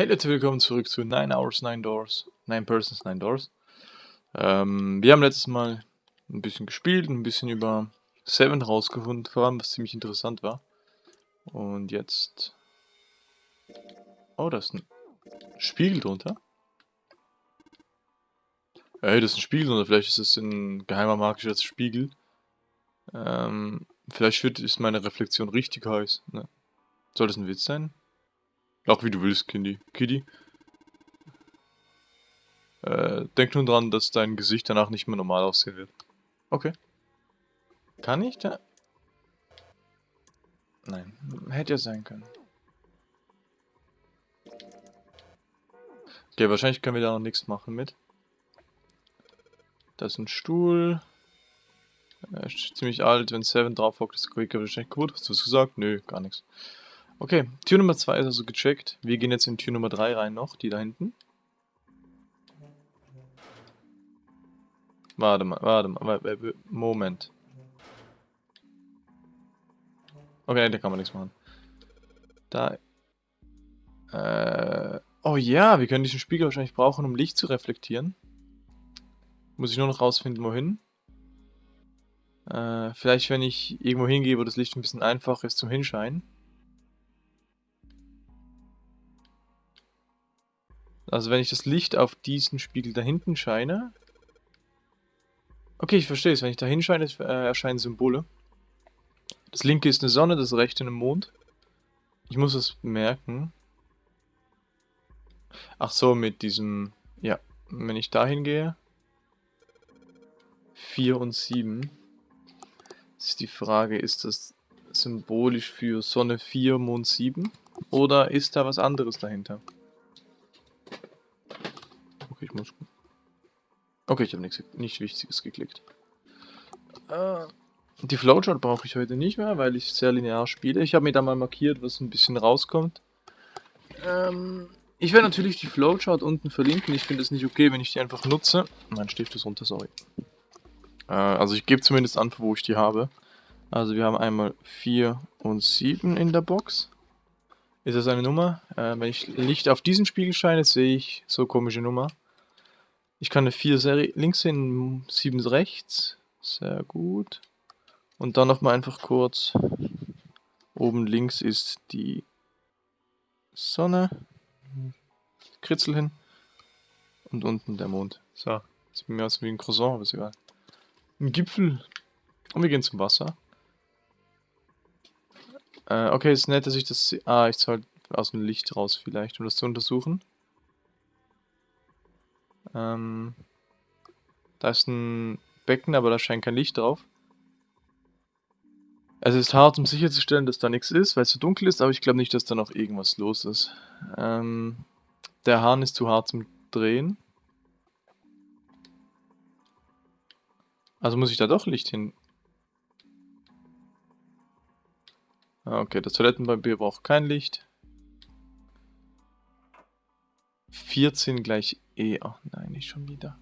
Hey Leute, willkommen zurück zu 9 Hours, 9 Doors, 9 Persons, 9 Doors. Ähm, wir haben letztes Mal ein bisschen gespielt, ein bisschen über Seven rausgefunden, vor allem, was ziemlich interessant war. Und jetzt... Oh, da ist ein Spiegel drunter. Hey, das ist ein Spiegel drunter, vielleicht ist es ein geheimer magischer Spiegel. Ähm, vielleicht wird, ist meine Reflexion richtig heiß. Ne? Soll das ein Witz sein? Auch wie du willst, Kindy. Kitty. Äh, denk nun dran, dass dein Gesicht danach nicht mehr normal aussehen wird. Okay. Kann ich da... Nein, hätte ja sein können. Okay, wahrscheinlich können wir da noch nichts machen mit. Das ist ein Stuhl. Er ist ziemlich alt, wenn Seven drauf hockt, ist Quicker wahrscheinlich gut. Hast du was gesagt? Nö, gar nichts. Okay, Tür Nummer 2 ist also gecheckt. Wir gehen jetzt in Tür Nummer 3 rein noch, die da hinten. Warte mal, warte mal, Moment. Okay, da kann man nichts machen. Da. Äh, oh ja, wir können diesen Spiegel wahrscheinlich brauchen, um Licht zu reflektieren. Muss ich nur noch rausfinden, wohin. Äh, vielleicht, wenn ich irgendwo hingehe, wo das Licht ein bisschen einfacher ist zum Hinscheinen. Also wenn ich das Licht auf diesen Spiegel da hinten scheine... Okay, ich verstehe es. Wenn ich da hinscheine, äh, erscheinen Symbole. Das linke ist eine Sonne, das rechte ein Mond. Ich muss es merken. Ach so, mit diesem... Ja, wenn ich da hingehe... 4 und 7. Das ist die Frage, ist das symbolisch für Sonne 4, Mond 7? Oder ist da was anderes dahinter? Okay, ich muss... Okay, ich habe nichts, nicht Wichtiges geklickt. Äh, die Flowchart brauche ich heute nicht mehr, weil ich sehr linear spiele. Ich habe mir da mal markiert, was ein bisschen rauskommt. Ähm, ich werde natürlich die Flowchart unten verlinken. Ich finde es nicht okay, wenn ich die einfach nutze. Mein Stift ist runter, sorry. Äh, also ich gebe zumindest an, wo ich die habe. Also wir haben einmal 4 und 7 in der Box. Ist das eine Nummer? Äh, wenn ich Licht auf diesen Spiegel scheine, sehe ich so komische Nummer. Ich kann eine 4 Serie links hin, 7 rechts. Sehr gut. Und dann nochmal einfach kurz. Oben links ist die Sonne. Kritzel hin. Und unten der Mond. So. Sieht mir aus wie ein Croissant, aber ist egal. Ein Gipfel. Und wir gehen zum Wasser. Äh, okay, ist nett, dass ich das... Ah, ich soll aus dem Licht raus vielleicht, um das zu untersuchen. Ähm, da ist ein Becken, aber da scheint kein Licht drauf. Es ist hart, um sicherzustellen, dass da nichts ist, weil es so dunkel ist, aber ich glaube nicht, dass da noch irgendwas los ist. Ähm, der Hahn ist zu hart zum Drehen. Also muss ich da doch Licht hin. Ah, okay, das Toilettenpapier braucht kein Licht. 14 gleich E. Ach nein, nicht schon wieder.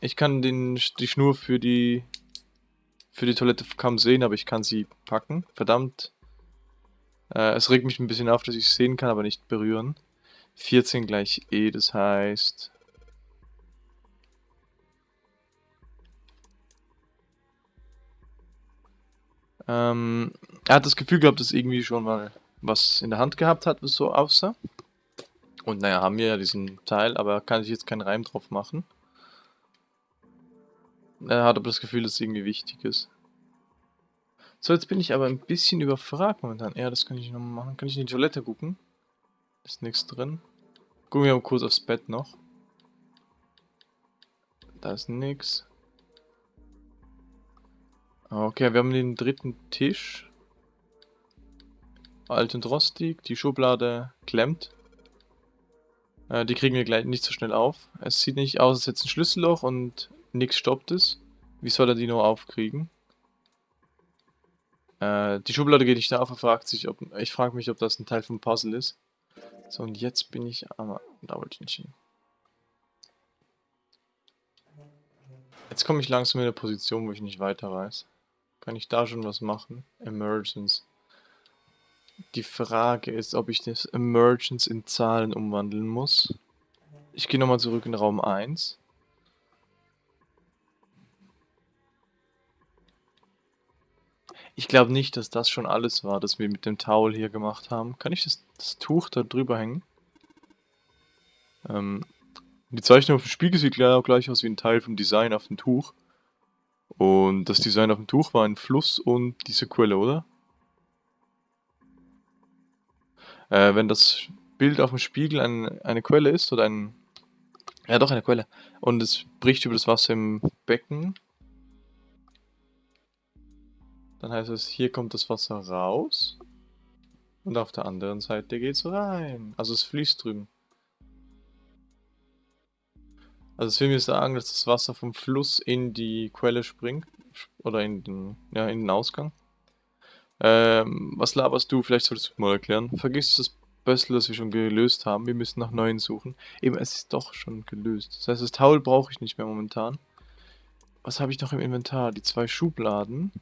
Ich kann den, die Schnur für die für die Toilette kaum sehen, aber ich kann sie packen. Verdammt. Äh, es regt mich ein bisschen auf, dass ich es sehen kann, aber nicht berühren. 14 gleich E, das heißt... Ähm, er hat das Gefühl gehabt, dass irgendwie schon mal was in der Hand gehabt hat, was so aussah. Und naja, haben wir ja diesen Teil, aber kann ich jetzt keinen Reim drauf machen. Er hat aber das Gefühl, dass es irgendwie wichtig ist. So, jetzt bin ich aber ein bisschen überfragt momentan. Ja, das kann ich noch machen. Kann ich in die Toilette gucken? Ist nichts drin. Gucken wir mal kurz aufs Bett noch. Da ist nichts. Okay, wir haben den dritten Tisch. Alt und rostig. Die Schublade klemmt. Äh, die kriegen wir gleich nicht so schnell auf. Es sieht nicht aus, als hätte es ein Schlüsselloch und nichts stoppt es. Wie soll er die nur aufkriegen? Äh, die Schublade geht nicht auf und fragt sich, ob... Ich frage mich, ob das ein Teil vom Puzzle ist. So, und jetzt bin ich... Aber da wollte ich nicht hin. Jetzt komme ich langsam in eine Position, wo ich nicht weiter weiß. Kann ich da schon was machen? Emergence. Die Frage ist, ob ich das Emergence in Zahlen umwandeln muss. Ich gehe nochmal zurück in Raum 1. Ich glaube nicht, dass das schon alles war, das wir mit dem Towel hier gemacht haben. Kann ich das, das Tuch da drüber hängen? Ähm, die Zeichnung auf dem Spiegel sieht gleich aus wie ein Teil vom Design auf dem Tuch. Und das Design auf dem Tuch war ein Fluss und diese Quelle, oder? Äh, wenn das Bild auf dem Spiegel ein, eine Quelle ist oder ein... Ja, doch, eine Quelle. Und es bricht über das Wasser im Becken, dann heißt es, hier kommt das Wasser raus. Und auf der anderen Seite geht es rein. Also es fließt drüben. Also es will mir sagen, dass das Wasser vom Fluss in die Quelle springt. Oder in den, ja, in den Ausgang. Ähm, was laberst du? Vielleicht solltest du mal erklären. Vergiss das Bössel, das wir schon gelöst haben. Wir müssen nach neuen suchen. Eben, es ist doch schon gelöst. Das heißt, das Towel brauche ich nicht mehr momentan. Was habe ich noch im Inventar? Die zwei Schubladen.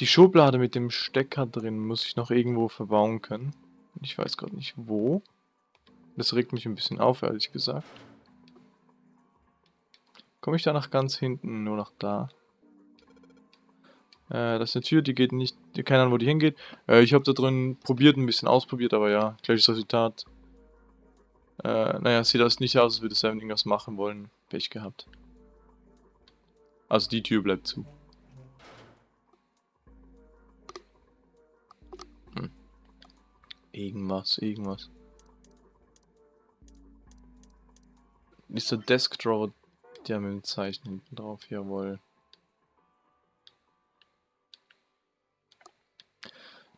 Die Schublade mit dem Stecker drin muss ich noch irgendwo verbauen können. Ich weiß gerade nicht wo. Das regt mich ein bisschen auf, ehrlich gesagt. Komme ich da nach ganz hinten, nur nach da? Äh, das ist eine Tür, die geht nicht, keine Ahnung, wo die hingeht. Äh, ich habe da drin probiert, ein bisschen ausprobiert, aber ja, gleiches Resultat. Äh, naja, sieht das nicht aus, als würde Seven irgendwas machen wollen. Pech gehabt. Also die Tür bleibt zu. Irgendwas, irgendwas. Ist der Desk Drawer, der mit dem Zeichen hinten drauf, jawohl.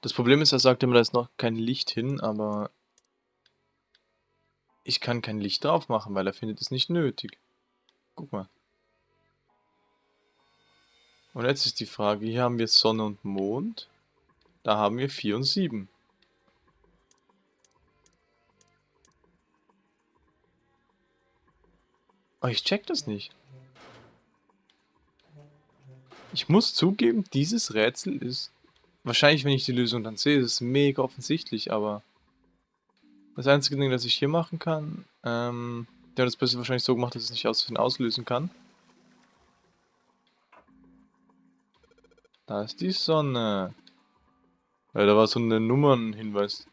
Das Problem ist, er sagt immer, da ist noch kein Licht hin, aber ich kann kein Licht drauf machen, weil er findet es nicht nötig. Guck mal. Und jetzt ist die Frage, hier haben wir Sonne und Mond. Da haben wir 4 und 7. Aber ich check das nicht. Ich muss zugeben, dieses Rätsel ist... Wahrscheinlich, wenn ich die Lösung dann sehe, ist es mega offensichtlich, aber... Das einzige Ding, das ich hier machen kann... Ähm, der hat das Beste wahrscheinlich so gemacht, dass es nicht aus auslösen kann. Da ist die Sonne. Weil da war so ein Nummernhinweis.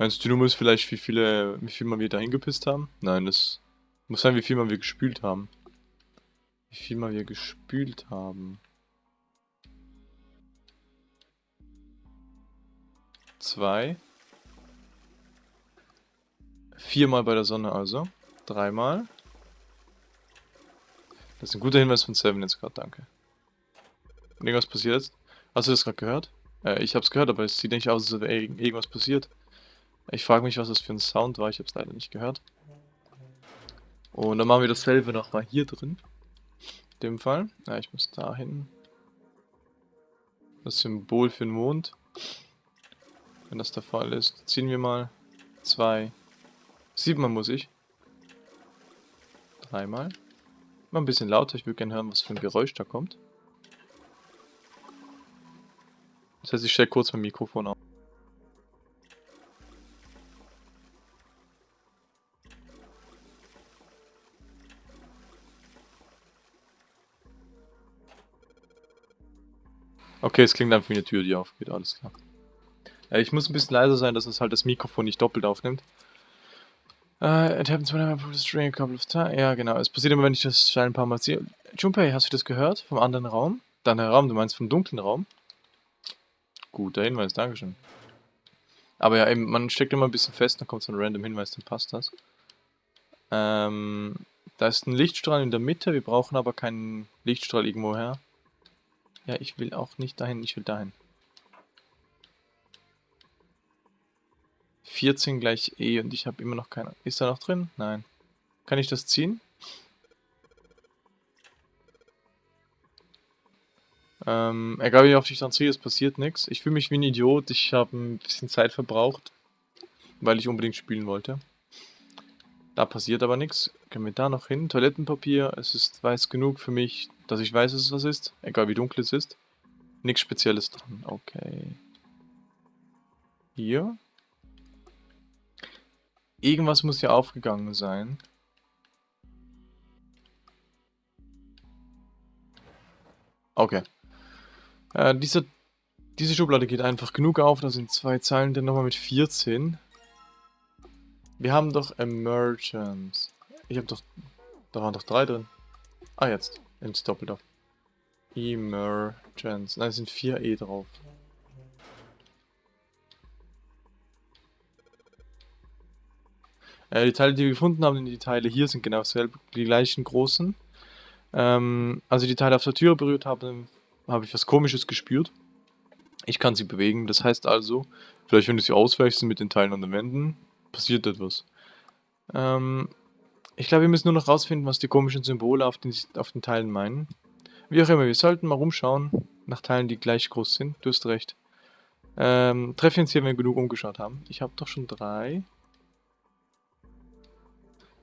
Meinst du, Nummer ist vielleicht, wie viele, wie viel mal wir da hingepisst haben? Nein, das muss sein, wie viel mal wir gespült haben. Wie viel mal wir gespült haben. Zwei. Viermal bei der Sonne also. Dreimal. Das ist ein guter Hinweis von Seven jetzt gerade, danke. Irgendwas passiert jetzt? Hast du das gerade gehört? Äh, ich hab's gehört, aber es sieht nicht aus, als wäre irgendwas passiert. Ich frage mich, was das für ein Sound war. Ich habe es leider nicht gehört. Und dann machen wir dasselbe nochmal hier drin. In dem Fall. Ja, ich muss da hin. Das Symbol für den Mond. Wenn das der Fall ist, ziehen wir mal. Zwei. Siebenmal muss ich. Dreimal. Mal ein bisschen lauter. Ich würde gerne hören, was für ein Geräusch da kommt. Das heißt, ich stelle kurz mein Mikrofon auf. Okay, es klingt einfach wie eine Tür, die aufgeht, alles klar. Ja, ich muss ein bisschen leiser sein, dass es halt das Mikrofon nicht doppelt aufnimmt. Uh, it happens when I put the string a couple of times. Ja, genau. Es passiert immer, wenn ich das Stein ein paar Mal ziehe. Junpei, hast du das gehört? Vom anderen Raum? Deiner Raum, du meinst vom dunklen Raum? Guter Hinweis, Dankeschön. Aber ja, eben, man steckt immer ein bisschen fest, dann kommt so ein random Hinweis, dann passt das. Ähm, da ist ein Lichtstrahl in der Mitte, wir brauchen aber keinen Lichtstrahl irgendwo her. Ja, ich will auch nicht dahin, ich will dahin. 14 gleich E und ich habe immer noch keine... Ist da noch drin? Nein. Kann ich das ziehen? Ähm, egal wie oft ich dann ziehe, es passiert nichts. Ich fühle mich wie ein Idiot, ich habe ein bisschen Zeit verbraucht, weil ich unbedingt spielen wollte. Da passiert aber nichts. Können wir da noch hin? Toilettenpapier. Es ist weiß genug für mich, dass ich weiß, dass es was ist. Egal wie dunkel es ist. Nichts Spezielles dran. Okay. Hier. Irgendwas muss hier aufgegangen sein. Okay. Äh, diese, diese Schublade geht einfach genug auf. Da sind zwei Zeilen, dann nochmal mit 14. Wir haben doch Emergence. Ich habe doch... Da waren doch drei drin. Ah, jetzt. Ins Doppelt auf. Emergence. Nein, es sind vier E drauf. Äh, die Teile, die wir gefunden haben, die Teile hier sind genau selbe, die gleichen großen. Ähm, als ich die Teile auf der Tür berührt habe, habe ich was komisches gespürt. Ich kann sie bewegen, das heißt also, vielleicht wenn du sie ausweichst mit den Teilen an den Wänden, passiert etwas. Ähm, ich glaube, wir müssen nur noch rausfinden, was die komischen Symbole auf den, auf den Teilen meinen. Wie auch immer, wir sollten mal rumschauen nach Teilen, die gleich groß sind. Du hast recht. Ähm, treffen uns hier, wenn wir genug umgeschaut haben. Ich habe doch schon drei.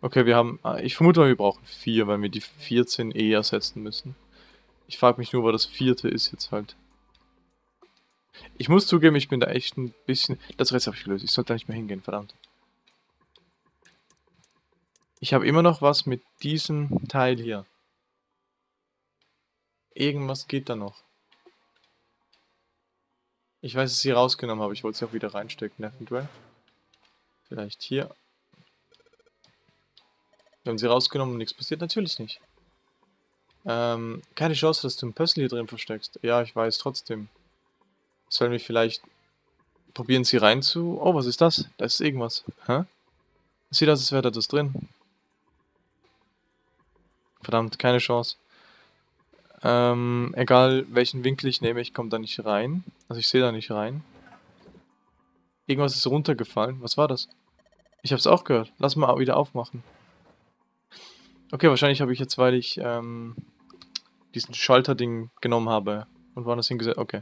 Okay, wir haben... Ah, ich vermute mal, wir brauchen vier, weil wir die 14 eh ersetzen müssen. Ich frage mich nur, was das vierte ist jetzt halt. Ich muss zugeben, ich bin da echt ein bisschen... Das Rest habe ich gelöst. Ich sollte da nicht mehr hingehen, verdammt. Ich habe immer noch was mit diesem Teil hier. Irgendwas geht da noch. Ich weiß, dass ich sie rausgenommen habe. Ich wollte sie auch wieder reinstecken, eventuell. Vielleicht hier. Wir haben sie rausgenommen und nichts passiert? Natürlich nicht. Ähm, keine Chance, dass du ein Puzzle hier drin versteckst. Ja, ich weiß, trotzdem. Sollen wir vielleicht probieren, sie rein zu... Oh, was ist das? Da ist irgendwas. Hä? Sieht aus, als wäre da das drin. Verdammt, keine Chance. Ähm, egal welchen Winkel ich nehme, ich komme da nicht rein. Also ich sehe da nicht rein. Irgendwas ist runtergefallen. Was war das? Ich habe es auch gehört. Lass mal wieder aufmachen. Okay, wahrscheinlich habe ich jetzt, weil ich ähm, diesen Schalterding genommen habe und woanders hingesetzt. Okay.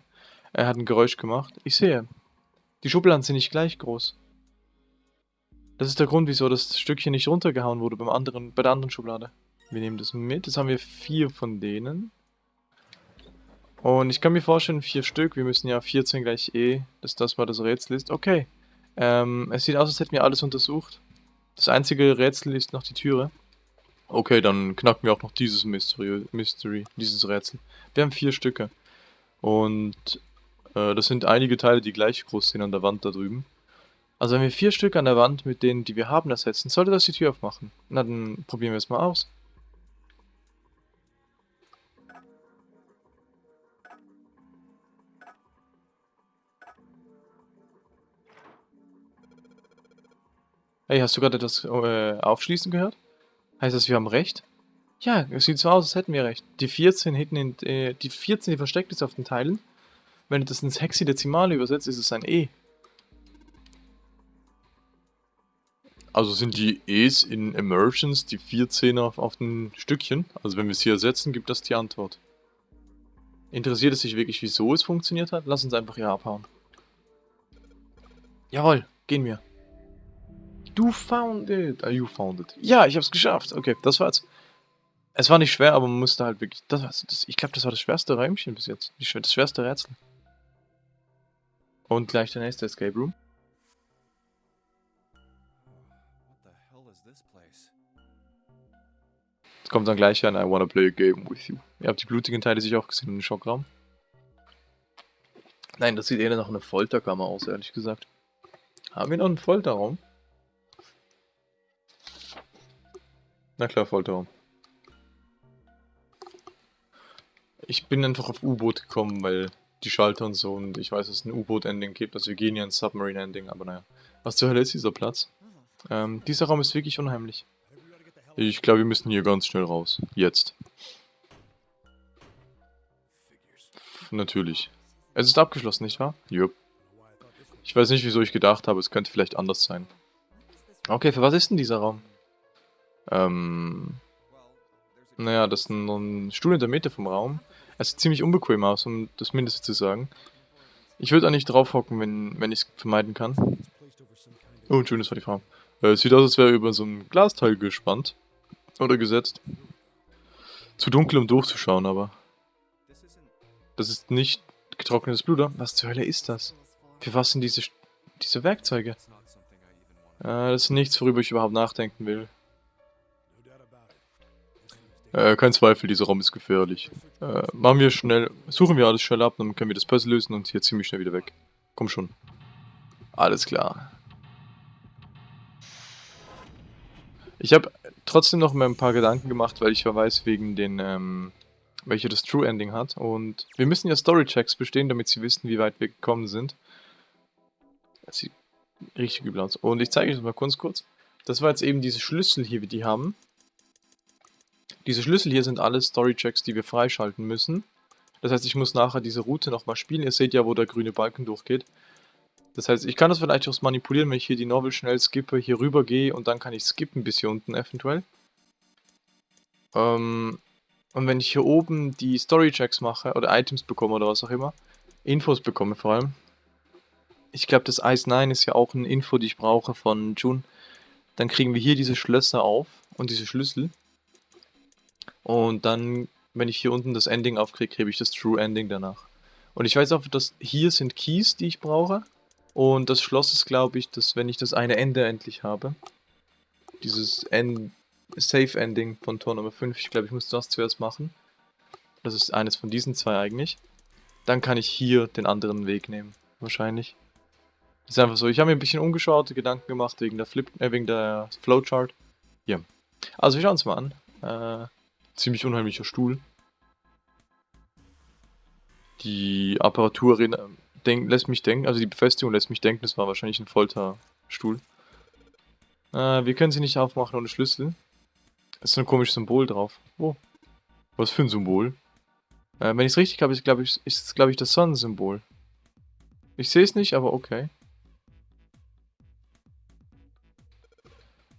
Er hat ein Geräusch gemacht. Ich sehe. Die Schubladen sind nicht gleich groß. Das ist der Grund, wieso das Stückchen nicht runtergehauen wurde beim anderen, bei der anderen Schublade. Wir nehmen das mit. Jetzt haben wir vier von denen. Und ich kann mir vorstellen, vier Stück. Wir müssen ja 14 gleich E, dass das mal das Rätsel ist. Okay. Ähm, es sieht aus, als hätten wir alles untersucht. Das einzige Rätsel ist noch die Türe. Okay, dann knacken wir auch noch dieses Mystery, Mystery dieses Rätsel. Wir haben vier Stücke. Und äh, das sind einige Teile, die gleich groß sind an der Wand da drüben. Also wenn wir vier Stück an der Wand mit denen, die wir haben, ersetzen, sollte das die Tür aufmachen. Na, dann probieren wir es mal aus. Hey, hast du gerade das äh, Aufschließen gehört? Heißt das, wir haben recht? Ja, es sieht so aus, als hätten wir recht. Die 14 hinten in, äh, die 14, die versteckt ist auf den Teilen. Wenn du das ins Hexadezimale übersetzt, ist es ein E. Also sind die E's in Emergence die 14 auf, auf den Stückchen? Also wenn wir es hier ersetzen, gibt das die Antwort. Interessiert es sich wirklich, wieso es funktioniert hat? Lass uns einfach hier abhauen. Jawohl, gehen wir. Du found it. Ah, you found it. Ja, ich hab's geschafft. Okay, das war's. Es war nicht schwer, aber man musste halt wirklich... Das, das, ich glaube, das war das schwerste Räumchen bis jetzt. Das schwerste Rätsel. Und gleich der nächste Escape Room. kommt dann gleich an I wanna play a game with you. Ihr habt die blutigen Teile sich auch gesehen in den Schockraum. Nein, das sieht eher nach einer Folterkammer aus, ehrlich gesagt. Haben wir noch einen Folterraum? Na klar, Folterraum. Ich bin einfach auf U-Boot gekommen, weil die Schalter und so und ich weiß, dass es ein U-Boot-Ending gibt. Also wir gehen ja ein Submarine-Ending, aber naja. Was zur Hölle ist dieser Platz? Ähm, dieser Raum ist wirklich unheimlich. Ich glaube, wir müssen hier ganz schnell raus. Jetzt. Natürlich. Es ist abgeschlossen, nicht wahr? Jupp. Ich weiß nicht, wieso ich gedacht habe, es könnte vielleicht anders sein. Okay, für was ist denn dieser Raum? Ähm, naja, das ist ein, ein Stuhl in der Mitte vom Raum. Es sieht ziemlich unbequem aus, um das Mindeste zu sagen. Ich würde auch nicht drauf hocken, wenn, wenn ich es vermeiden kann. Oh, schön, das war die Frau. Äh, sieht aus, als wäre über so ein Glasteil gespannt. Oder gesetzt. Zu dunkel, um durchzuschauen, aber. Das ist nicht getrocknetes Blut, oder? Was zur Hölle ist das? Für was sind diese, diese Werkzeuge? Äh, das ist nichts, worüber ich überhaupt nachdenken will. Äh, kein Zweifel, dieser Raum ist gefährlich. Äh, machen wir schnell, suchen wir alles schnell ab, dann können wir das Puzzle lösen und hier ziemlich schnell wieder weg. Komm schon. Alles klar. Ich habe trotzdem noch mal ein paar Gedanken gemacht, weil ich ja weiß, wegen den, ähm, welche das True Ending hat. Und wir müssen ja Story-Checks bestehen, damit sie wissen, wie weit wir gekommen sind. Das sieht richtig übel aus. Und ich zeige euch das mal kurz kurz. Das war jetzt eben diese Schlüssel hier, wie die haben. Diese Schlüssel hier sind alle Story-Checks, die wir freischalten müssen. Das heißt, ich muss nachher diese Route nochmal spielen. Ihr seht ja, wo der grüne Balken durchgeht. Das heißt, ich kann das vielleicht auch manipulieren, wenn ich hier die Novel schnell skippe, hier rüber gehe und dann kann ich skippen bis hier unten eventuell. Ähm, und wenn ich hier oben die Story-Checks mache oder Items bekomme oder was auch immer, Infos bekomme vor allem. Ich glaube, das Ice 9 ist ja auch eine Info, die ich brauche von June. Dann kriegen wir hier diese Schlösser auf und diese Schlüssel. Und dann, wenn ich hier unten das Ending aufkriege, kriege ich das True Ending danach. Und ich weiß auch, dass hier sind Keys, die ich brauche. Und das Schloss ist, glaube ich, dass wenn ich das eine Ende endlich habe, dieses End Safe Ending von Tor Nummer 5, ich glaube, ich muss das zuerst machen. Das ist eines von diesen zwei eigentlich. Dann kann ich hier den anderen Weg nehmen, wahrscheinlich. Das ist einfach so. Ich habe mir ein bisschen umgeschaut, Gedanken gemacht wegen der Flip, äh, wegen der Flowchart. Hier. Also wir schauen uns mal an. Äh, ziemlich unheimlicher Stuhl. Die Apparatur denk, lässt mich denken, also die Befestigung lässt mich denken, das war wahrscheinlich ein Folterstuhl. Äh, wir können sie nicht aufmachen ohne Schlüssel. Es ist ein komisches Symbol drauf. Oh. Was für ein Symbol? Äh, wenn ich es richtig habe, ist glaube ich, glaub ich das Sonnensymbol. Ich sehe es nicht, aber okay.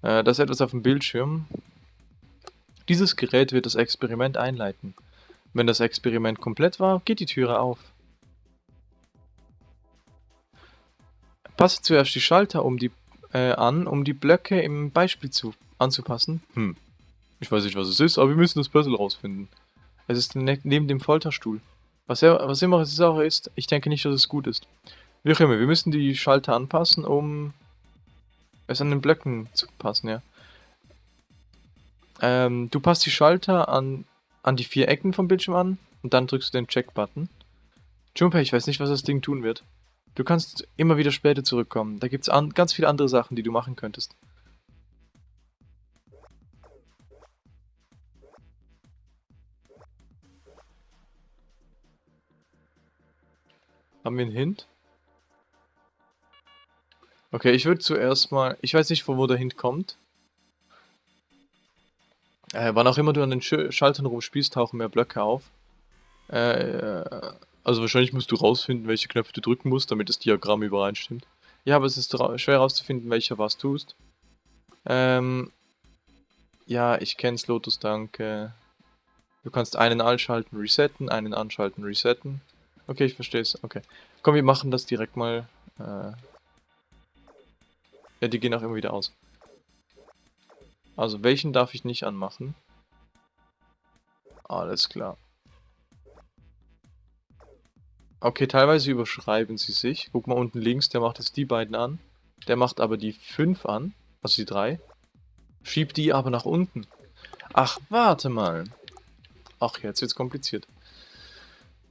Äh, das ist etwas auf dem Bildschirm. Dieses Gerät wird das Experiment einleiten. Wenn das Experiment komplett war, geht die Türe auf. Passe zuerst die Schalter um die, äh, an, um die Blöcke im Beispiel zu, anzupassen. Hm. Ich weiß nicht, was es ist, aber wir müssen das Puzzle rausfinden. Es ist ne neben dem Folterstuhl. Was, er, was immer es auch ist, ich denke nicht, dass es gut ist. Wie auch immer, wir müssen die Schalter anpassen, um es an den Blöcken zu passen, ja. Ähm, du passt die Schalter an, an die vier Ecken vom Bildschirm an und dann drückst du den Check-Button. Jumper, ich weiß nicht, was das Ding tun wird. Du kannst immer wieder später zurückkommen. Da gibt es ganz viele andere Sachen, die du machen könntest. Haben wir einen Hint? Okay, ich würde zuerst mal... Ich weiß nicht, von wo der Hint kommt. Äh, wann auch immer du an den Sch Schaltern rumspielst, tauchen mehr Blöcke auf. Äh, also wahrscheinlich musst du rausfinden, welche Knöpfe du drücken musst, damit das Diagramm übereinstimmt. Ja, aber es ist schwer herauszufinden, welcher was tust. Ähm, ja, ich kenn's, Lotus, danke. Du kannst einen anschalten, resetten, einen anschalten, resetten. Okay, ich verstehe es. Okay. Komm, wir machen das direkt mal. Äh ja, die gehen auch immer wieder aus. Also, welchen darf ich nicht anmachen? Alles klar. Okay, teilweise überschreiben sie sich. Guck mal unten links, der macht jetzt die beiden an. Der macht aber die 5 an, also die 3. Schiebt die aber nach unten. Ach, warte mal. Ach, jetzt wird's kompliziert.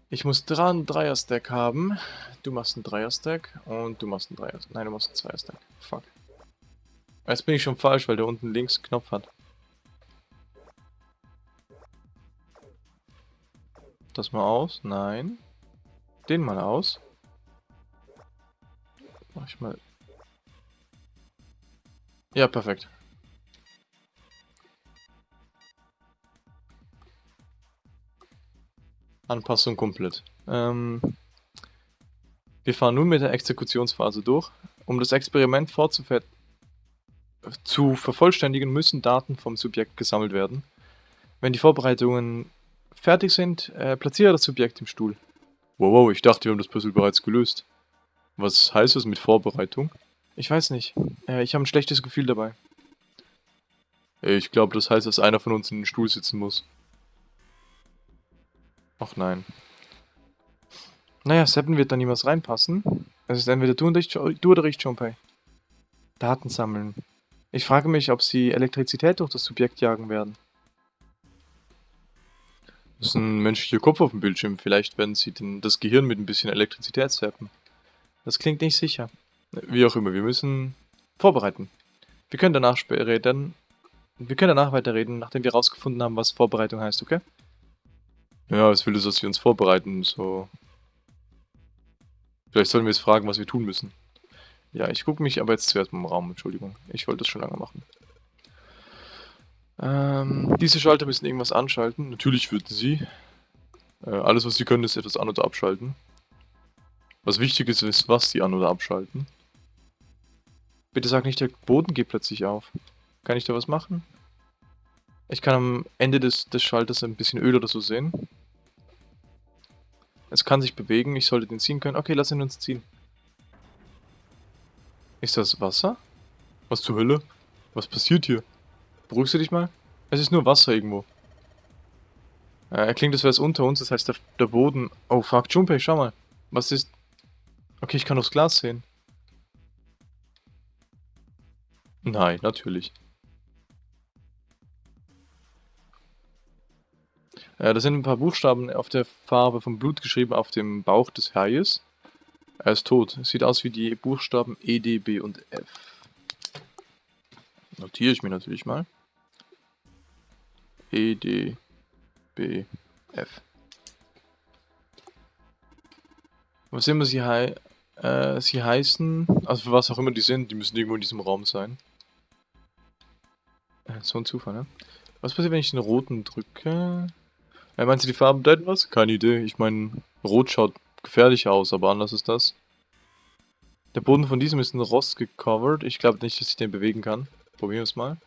Ich muss dran einen Dreier-Stack haben. Du machst einen Dreier-Stack und du machst einen Dreier... Nein, du machst einen Zweier-Stack. Fuck. Jetzt bin ich schon falsch, weil der unten links einen Knopf hat. Das mal aus. Nein. Den mal aus. Mach ich mal. Ja, perfekt. Anpassung komplett. Ähm, wir fahren nun mit der Exekutionsphase durch. Um das Experiment fortzuführen, zu vervollständigen, müssen Daten vom Subjekt gesammelt werden. Wenn die Vorbereitungen fertig sind, äh, platziere das Subjekt im Stuhl. Wow, wow, ich dachte, wir haben das Puzzle bereits gelöst. Was heißt das mit Vorbereitung? Ich weiß nicht. Äh, ich habe ein schlechtes Gefühl dabei. Ich glaube, das heißt, dass einer von uns in den Stuhl sitzen muss. Ach nein. Naja, Seven wird da niemals reinpassen. Es ist entweder du, und ich, du oder ich, Junpei. Daten sammeln. Ich frage mich, ob sie Elektrizität durch das Subjekt jagen werden. Das ist ein menschlicher Kopf auf dem Bildschirm. Vielleicht werden sie den, das Gehirn mit ein bisschen Elektrizität zappen. Das klingt nicht sicher. Wie auch immer, wir müssen vorbereiten. Wir können danach reden. Wir können danach weiterreden, nachdem wir herausgefunden haben, was Vorbereitung heißt, okay? Ja, es will es, dass wir uns vorbereiten, so. Vielleicht sollen wir jetzt fragen, was wir tun müssen. Ja, ich gucke mich aber jetzt zuerst mal im Raum, Entschuldigung. Ich wollte das schon lange machen. Ähm, diese Schalter müssen irgendwas anschalten. Natürlich würden sie. Äh, alles, was sie können, ist etwas an- oder abschalten. Was wichtig ist, ist, was sie an- oder abschalten. Bitte sag nicht, der Boden geht plötzlich auf. Kann ich da was machen? Ich kann am Ende des, des Schalters ein bisschen Öl oder so sehen. Es kann sich bewegen, ich sollte den ziehen können. Okay, lass ihn uns ziehen. Ist das Wasser? Was zur Hölle? Was passiert hier? Beruhigst du dich mal? Es ist nur Wasser irgendwo. Äh, er klingt, als wäre es unter uns, das heißt der, der Boden... Oh fuck, Junpei, schau mal. Was ist... Okay, ich kann aufs Glas sehen. Nein, natürlich. Äh, da sind ein paar Buchstaben auf der Farbe vom Blut geschrieben auf dem Bauch des Haies. Er ist tot. Sieht aus wie die Buchstaben E, D, B und F. Notiere ich mir natürlich mal. E, D, B, F. Was immer sie, hei äh, sie heißen, also für was auch immer die sind, die müssen irgendwo in diesem Raum sein. Äh, so ein Zufall, ne? Was passiert, wenn ich den roten drücke? Äh, meinst du, die Farben bedeuten was? Keine Idee. Ich meine, rot schaut gefährlich aus, aber anders ist das. Der Boden von diesem ist in Rost gecovert. Ich glaube nicht, dass ich den bewegen kann. Probieren wir es mal.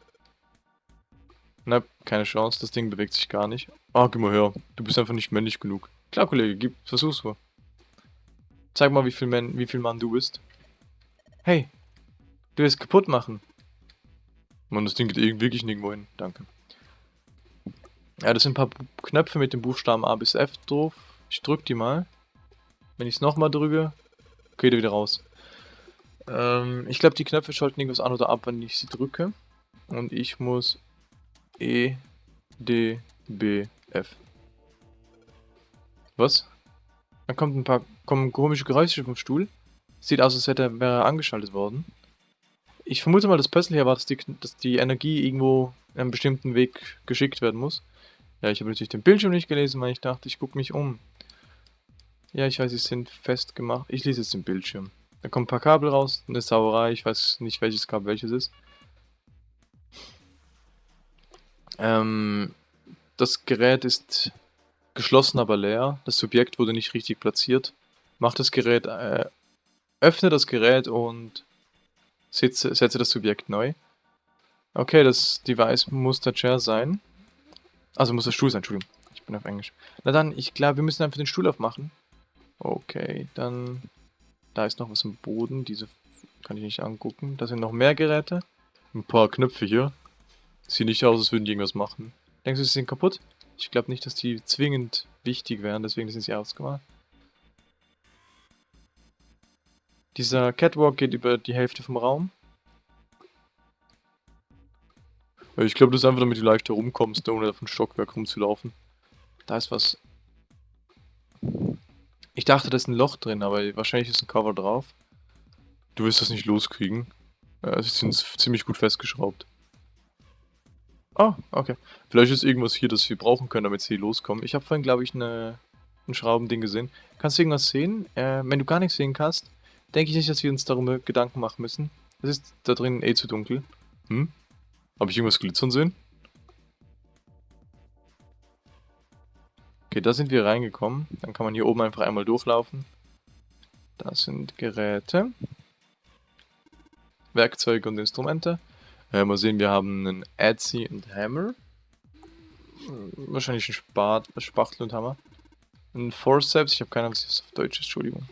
Na, keine Chance. Das Ding bewegt sich gar nicht. Ah, gib mal her. Du bist einfach nicht männlich genug. Klar, Kollege, gib, versuch's mal. Zeig mal, wie viel, Man, wie viel Mann du bist. Hey, du willst kaputt machen. Mann, das Ding geht wirklich nirgendwo hin. Danke. Ja, das sind ein paar Knöpfe mit dem Buchstaben A bis F drauf. Ich drück die mal. Wenn ich es nochmal drücke, geht er wieder raus. Ähm, ich glaube, die Knöpfe schalten irgendwas an oder ab, wenn ich sie drücke. Und ich muss E, D, B, F. Was? Dann kommt ein paar kommen komische Geräusche vom Stuhl. Sieht aus, als hätte er angeschaltet worden. Ich vermute mal, das Puzzle hier war, dass die, dass die Energie irgendwo einen bestimmten Weg geschickt werden muss. Ja, ich habe natürlich den Bildschirm nicht gelesen, weil ich dachte, ich gucke mich um. Ja, ich weiß, sie sind festgemacht. Ich lese jetzt den Bildschirm. Da kommen ein paar Kabel raus, eine Sauerei, ich weiß nicht, welches Kabel welches ist. Ähm, das Gerät ist geschlossen, aber leer. Das Subjekt wurde nicht richtig platziert. Mach das Gerät, äh, öffne das Gerät und setze, setze das Subjekt neu. Okay, das Device muss der Chair sein. Also muss der Stuhl sein, Entschuldigung. Ich bin auf Englisch. Na dann, ich glaube, wir müssen einfach den Stuhl aufmachen. Okay, dann... Da ist noch was im Boden. Diese kann ich nicht angucken. Da sind noch mehr Geräte. Ein paar Knöpfe hier. Sieht nicht aus, als würden die irgendwas machen. Denkst du, sie sind kaputt? Ich glaube nicht, dass die zwingend wichtig wären, deswegen sind sie ausgemacht. Dieser Catwalk geht über die Hälfte vom Raum. Ich glaube, das ist einfach, damit du leichter rumkommst, ohne auf ein Stockwerk rumzulaufen. Da ist was. Ich dachte, da ist ein Loch drin, aber wahrscheinlich ist ein Cover drauf. Du wirst das nicht loskriegen. Ja, sie sind ziemlich gut festgeschraubt. Oh, okay. Vielleicht ist irgendwas hier, das wir brauchen können, damit sie loskommen. Ich habe vorhin, glaube ich, eine, ein Schraubending gesehen. Kannst du irgendwas sehen? Äh, wenn du gar nichts sehen kannst, denke ich nicht, dass wir uns darüber Gedanken machen müssen. Es ist da drin eh zu dunkel. Hm? Habe ich irgendwas glitzern sehen? Okay, da sind wir reingekommen. Dann kann man hier oben einfach einmal durchlaufen. Das sind Geräte. Werkzeuge und Instrumente. Äh, mal sehen, wir haben einen Etsy und Hammer. Wahrscheinlich ein Spat, Spachtel und Hammer. Ein Forceps, ich habe keine Ahnung, was das auf Deutsch ist, Entschuldigung.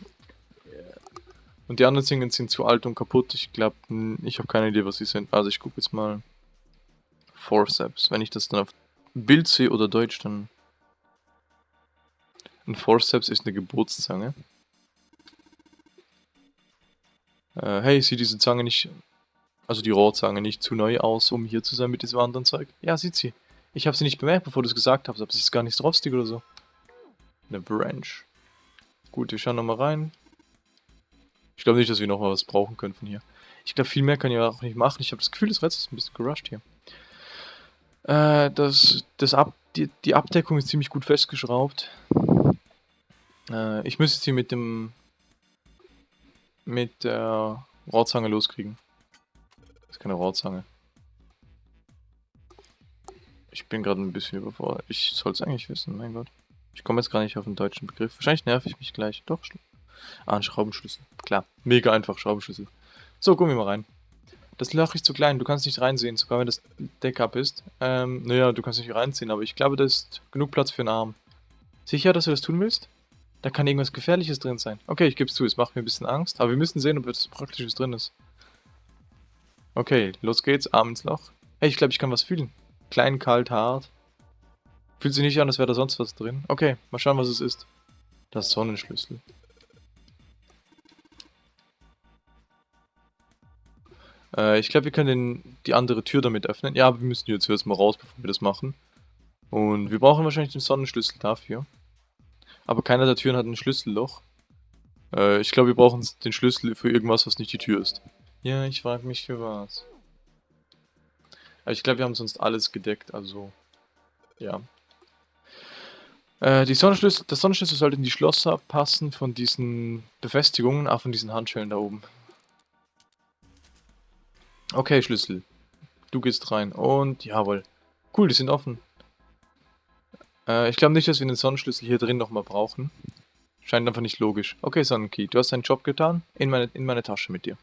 Und die anderen Dinge sind zu alt und kaputt. Ich glaube, ich habe keine Idee, was sie sind. Also ich gucke jetzt mal. Forceps. Wenn ich das dann auf Bild sehe oder Deutsch, dann... Ein Forceps ist eine Geburtszange. Äh, hey, sieht diese Zange nicht... Also die Rohrzange nicht zu neu aus, um hier zu sein mit diesem anderen Zeug? Ja, sieht sie. Ich habe sie nicht bemerkt, bevor du es gesagt hast, aber sie ist gar nicht rostig oder so. Eine Branch. Gut, wir schauen nochmal rein. Ich glaube nicht, dass wir noch mal was brauchen können von hier. Ich glaube, viel mehr kann ich auch nicht machen. Ich habe das Gefühl, das Rätsel ist ein bisschen gerusht hier. Äh, das, das Ab, die, die Abdeckung ist ziemlich gut festgeschraubt. Äh, ich müsste sie mit dem mit der Rohrzange loskriegen. Das ist keine Rohrzange. Ich bin gerade ein bisschen überfordert. Ich soll es eigentlich wissen, mein Gott. Ich komme jetzt gar nicht auf den deutschen Begriff. Wahrscheinlich nerv ich mich gleich. Doch, Ah, ein Schraubenschlüssel. Klar. Mega einfach, Schraubenschlüssel. So, gucken wir mal rein. Das Loch ist zu klein, du kannst nicht reinsehen, sogar wenn das Deck ab ist. Ähm, naja, du kannst nicht reinziehen, aber ich glaube, da ist genug Platz für einen Arm. Sicher, dass du das tun willst? Da kann irgendwas Gefährliches drin sein. Okay, ich gebe es zu, es macht mir ein bisschen Angst, aber wir müssen sehen, ob etwas Praktisches drin ist. Okay, los geht's, Arm ins Loch. Hey, ich glaube, ich kann was fühlen. Klein, kalt, hart. Fühlt sich nicht an, als wäre da sonst was drin. Okay, mal schauen, was es ist. Das Sonnenschlüssel. Äh, ich glaube, wir können den, die andere Tür damit öffnen. Ja, aber wir müssen jetzt erstmal raus, bevor wir das machen. Und wir brauchen wahrscheinlich den Sonnenschlüssel dafür. Aber keiner der Türen hat ein Schlüsselloch. Äh, ich glaube, wir brauchen den Schlüssel für irgendwas, was nicht die Tür ist. Ja, ich frage mich für was. Aber ich glaube, wir haben sonst alles gedeckt, also... Ja. Äh, die Sonnenschlüssel, der Sonnenschlüssel sollte in die Schlosser passen von diesen Befestigungen, auch von diesen Handschellen da oben. Okay, Schlüssel. Du gehst rein. Und, jawohl. Cool, die sind offen. Äh, ich glaube nicht, dass wir den Sonnenschlüssel hier drin nochmal brauchen. Scheint einfach nicht logisch. Okay, Sonnenkey, du hast deinen Job getan. In meine, in meine Tasche mit dir.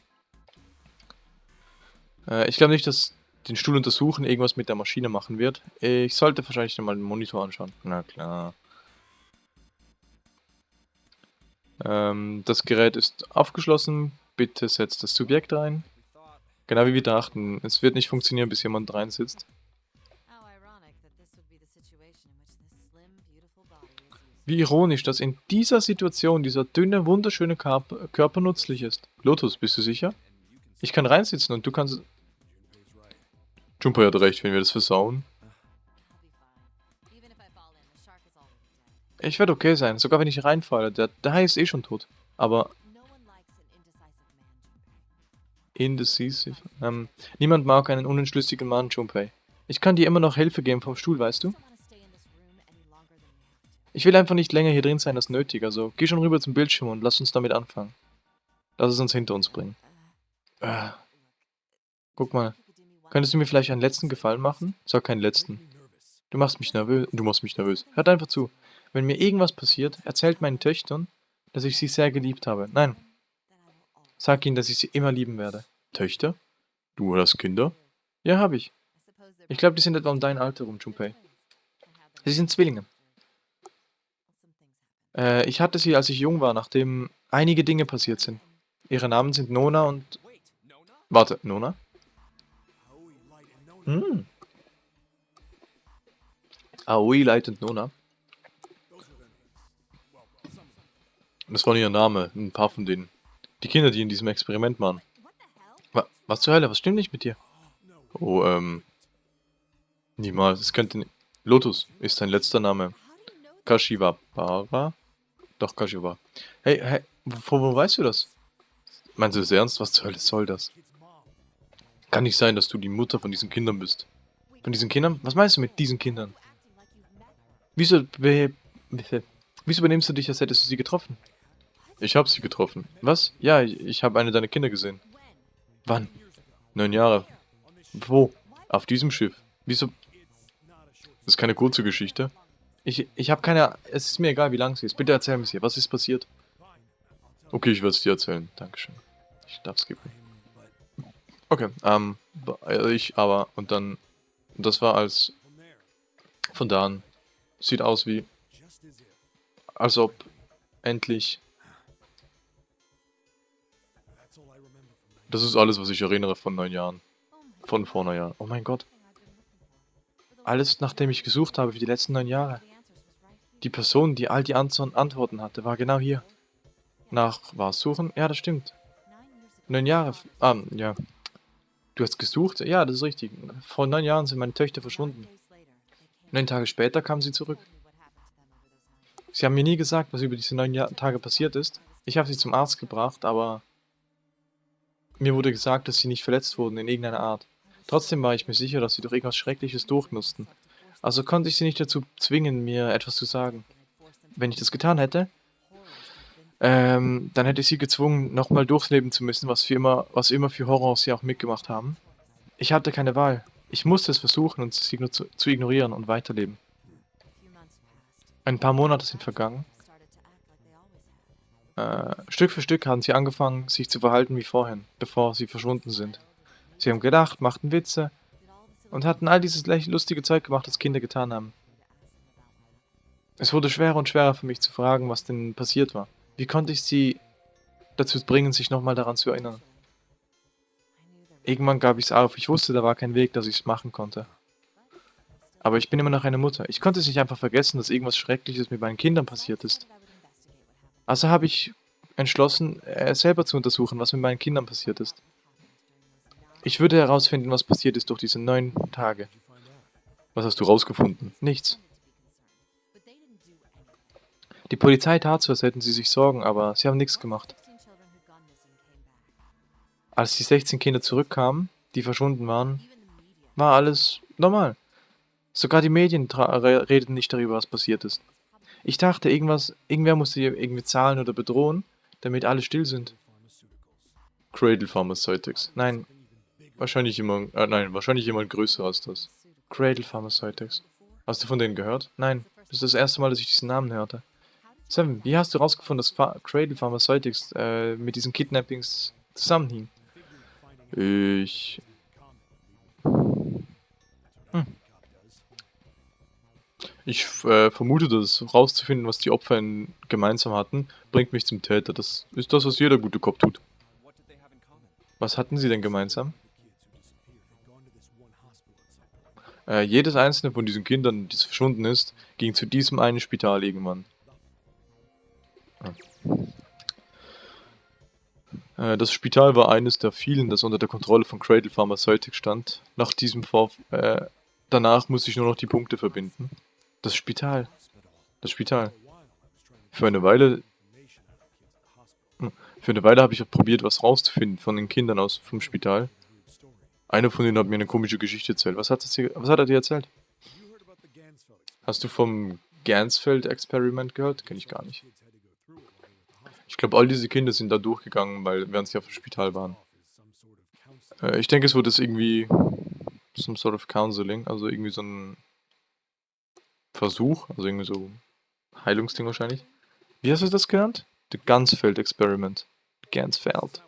Äh, ich glaube nicht, dass den Stuhl untersuchen irgendwas mit der Maschine machen wird. Ich sollte wahrscheinlich nochmal den Monitor anschauen. Na klar. Ähm, das Gerät ist aufgeschlossen. Bitte setzt das Subjekt ein. Genau wie wir dachten. Es wird nicht funktionieren, bis jemand rein sitzt. Wie ironisch, dass in dieser Situation dieser dünne, wunderschöne Körper, nützlich ist. Lotus, bist du sicher? Ich kann reinsitzen und du kannst... Jumper hat recht, wenn wir das versauen. Ich werde okay sein, sogar wenn ich reinfalle. Der, der Hai ist eh schon tot. Aber Indecisive. Ähm, niemand mag einen unentschlüssigen Mann, Junpei. Ich kann dir immer noch Hilfe geben vom Stuhl, weißt du? Ich will einfach nicht länger hier drin sein als nötig, also geh schon rüber zum Bildschirm und lass uns damit anfangen. Lass es uns hinter uns bringen. Äh. Guck mal. Könntest du mir vielleicht einen letzten Gefallen machen? Sag keinen letzten. Du machst mich nervös. Du machst mich nervös. Hört einfach zu. Wenn mir irgendwas passiert, erzählt meinen Töchtern, dass ich sie sehr geliebt habe. Nein, Sag ihnen, dass ich sie immer lieben werde. Töchter? Du hast Kinder? Ja, habe ich. Ich glaube, die sind etwa um dein Alter rum, Junpei. Sie sind Zwillinge. Äh, ich hatte sie, als ich jung war, nachdem einige Dinge passiert sind. Ihre Namen sind Nona und... Warte, Nona? Hm. Aoi Light und Nona. Das war ihr Name, ein paar von denen. Die Kinder, die in diesem Experiment waren. Was zur Hölle? Was stimmt nicht mit dir? Oh, ähm... Niemals. Es könnte... Lotus ist sein letzter Name. Kashiwabara? Doch, Kashiwa. Hey, hey, wo, wo weißt du das? Meinst du das ernst? Was zur Hölle soll das? Kann nicht sein, dass du die Mutter von diesen Kindern bist. Von diesen Kindern? Was meinst du mit diesen Kindern? Wieso, wieso benimmst du dich, als hättest du sie getroffen? Ich habe sie getroffen. Was? Ja, ich, ich habe eine deiner Kinder gesehen. Wann? Neun Jahre. Wo? Auf diesem Schiff. Wieso? Das ist keine kurze Geschichte. Ich, ich habe keine... Es ist mir egal, wie lang sie ist. Bitte erzähl mir sie. Was ist passiert? Okay, ich werde es dir erzählen. Dankeschön. Ich darf geben. Okay, ähm, ich aber, und dann, das war als, von da an, sieht aus wie, als ob endlich Das ist alles, was ich erinnere von neun Jahren. Von vor neun Jahren. Oh mein Gott. Alles, nachdem ich gesucht habe für die letzten neun Jahre. Die Person, die all die Antworten hatte, war genau hier. Nach was suchen? Ja, das stimmt. Neun Jahre. Ah, ja. Du hast gesucht? Ja, das ist richtig. Vor neun Jahren sind meine Töchter verschwunden. Neun Tage später kamen sie zurück. Sie haben mir nie gesagt, was über diese neun Tage passiert ist. Ich habe sie zum Arzt gebracht, aber mir wurde gesagt, dass sie nicht verletzt wurden in irgendeiner Art. Trotzdem war ich mir sicher, dass sie durch irgendwas Schreckliches durch mussten. Also konnte ich sie nicht dazu zwingen, mir etwas zu sagen. Wenn ich das getan hätte, ähm, dann hätte ich sie gezwungen, nochmal durchleben zu müssen, was, für immer, was immer für Horror sie auch mitgemacht haben. Ich hatte keine Wahl. Ich musste es versuchen und sie zu, zu ignorieren und weiterleben. Ein paar Monate sind vergangen. Äh, Stück für Stück haben sie angefangen, sich zu verhalten wie vorhin, bevor sie verschwunden sind. Sie haben gedacht, machten Witze und hatten all dieses lustige Zeug gemacht, das Kinder getan haben. Es wurde schwerer und schwerer für mich zu fragen, was denn passiert war. Wie konnte ich sie dazu bringen, sich nochmal daran zu erinnern? Irgendwann gab ich es auf. Ich wusste, da war kein Weg, dass ich es machen konnte. Aber ich bin immer noch eine Mutter. Ich konnte es nicht einfach vergessen, dass irgendwas Schreckliches mit meinen Kindern passiert ist. Also habe ich entschlossen, äh, selber zu untersuchen, was mit meinen Kindern passiert ist. Ich würde herausfinden, was passiert ist durch diese neun Tage. Was hast du rausgefunden? Nichts. Die Polizei tat so, als hätten sie sich Sorgen, aber sie haben nichts gemacht. Als die 16 Kinder zurückkamen, die verschwunden waren, war alles normal. Sogar die Medien redeten nicht darüber, was passiert ist. Ich dachte, irgendwas, irgendwer musste irgendwie zahlen oder bedrohen, damit alle still sind. Cradle Pharmaceutics. Nein, Wahrscheinlich jemand, äh, nein, wahrscheinlich jemand größer als das. Cradle Pharmaceutics. Hast du von denen gehört? Nein, das ist das erste Mal, dass ich diesen Namen hörte. Seven, wie hast du herausgefunden, dass Pha Cradle Pharmaceutics äh, mit diesen Kidnappings zusammenhing? Ich... Hm. Ich äh, vermute, dass herauszufinden, was die Opfer gemeinsam hatten, bringt mich zum Täter. Das ist das, was jeder gute Kopf tut. Was hatten sie denn gemeinsam? Äh, jedes einzelne von diesen Kindern, das verschwunden ist, ging zu diesem einen Spital irgendwann. Äh, das Spital war eines der vielen, das unter der Kontrolle von Cradle Pharmaceutic stand. Nach diesem Vorf äh, danach musste ich nur noch die Punkte verbinden. Das Spital. Das Spital. Für eine Weile... Hm, für eine Weile habe ich probiert, was rauszufinden von den Kindern aus vom Spital. Einer von denen hat mir eine komische Geschichte erzählt. Was hat, hier, was hat er dir erzählt? Hast du vom Gansfeld-Experiment gehört? Kenne ich gar nicht. Ich glaube, all diese Kinder sind da durchgegangen, weil während sie auf dem Spital waren. Äh, ich denke, es wurde es irgendwie some sort of counseling, also irgendwie so ein Versuch, also irgendwie so Heilungsding wahrscheinlich. Wie hast du das genannt? The Gansfeld Experiment. Gansfeld.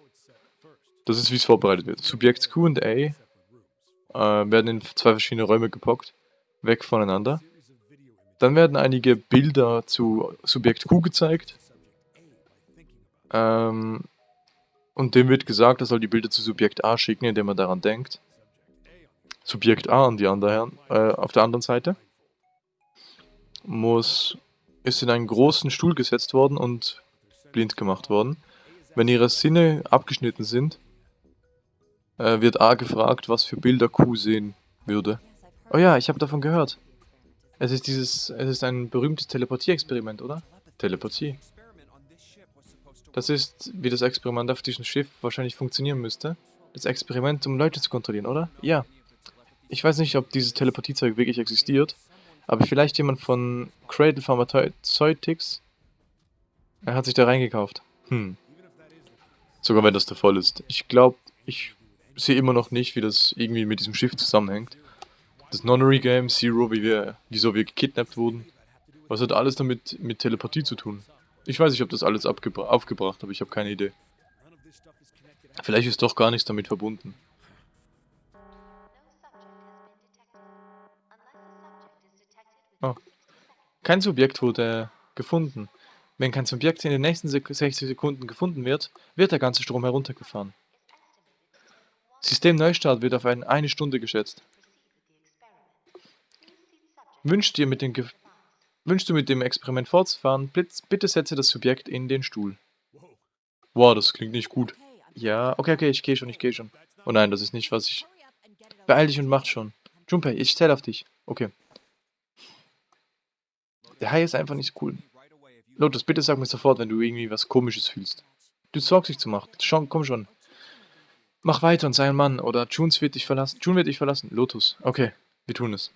Das ist, wie es vorbereitet wird. Subjekt Q und A äh, werden in zwei verschiedene Räume gepackt, weg voneinander. Dann werden einige Bilder zu Subjekt Q gezeigt. Ähm, und dem wird gesagt, er soll die Bilder zu Subjekt A schicken, indem er daran denkt. Subjekt A an die andere, äh, auf der anderen Seite muss, ist in einen großen Stuhl gesetzt worden und blind gemacht worden. Wenn ihre Sinne abgeschnitten sind, äh, wird A gefragt, was für Bilder Q sehen würde. Oh ja, ich habe davon gehört. Es ist dieses, es ist ein berühmtes Teleportie-Experiment, oder? Teleportie. Das ist, wie das Experiment auf diesem Schiff wahrscheinlich funktionieren müsste. Das Experiment, um Leute zu kontrollieren, oder? Ja. Ich weiß nicht, ob dieses Teleportiezeug wirklich existiert, aber vielleicht jemand von Cradle Pharmaceutics er hat sich da reingekauft. Hm. Sogar wenn das der Fall ist. Ich glaube, ich sehe immer noch nicht, wie das irgendwie mit diesem Schiff zusammenhängt. Das Nonary Game, Zero, wie wir, wieso wir gekidnappt wurden. Was hat alles damit mit Telepathie zu tun? Ich weiß nicht, ob das alles aufgebracht, aber ich habe keine Idee. Vielleicht ist doch gar nichts damit verbunden. Oh. Kein Subjekt wurde gefunden. Wenn kein Subjekt in den nächsten 60 Sekunden gefunden wird, wird der ganze Strom heruntergefahren. Systemneustart wird auf ein, eine Stunde geschätzt. Wünschst, dir mit dem Ge du mit dem Experiment fortzufahren, bitte setze das Subjekt in den Stuhl. Wow, das klingt nicht gut. Ja, okay, okay, ich gehe schon, ich gehe schon. Oh nein, das ist nicht, was ich... Beeil dich und mach schon. Junpei, ich zähle auf dich. Okay. Der Hai ist einfach nicht cool. Lotus, bitte sag mir sofort, wenn du irgendwie was Komisches fühlst. Du sorgst dich zu machen. Schon, komm schon. Mach weiter und sei ein Mann. Oder Junes wird dich verlassen. June wird dich verlassen. Lotus. Okay, wir tun es.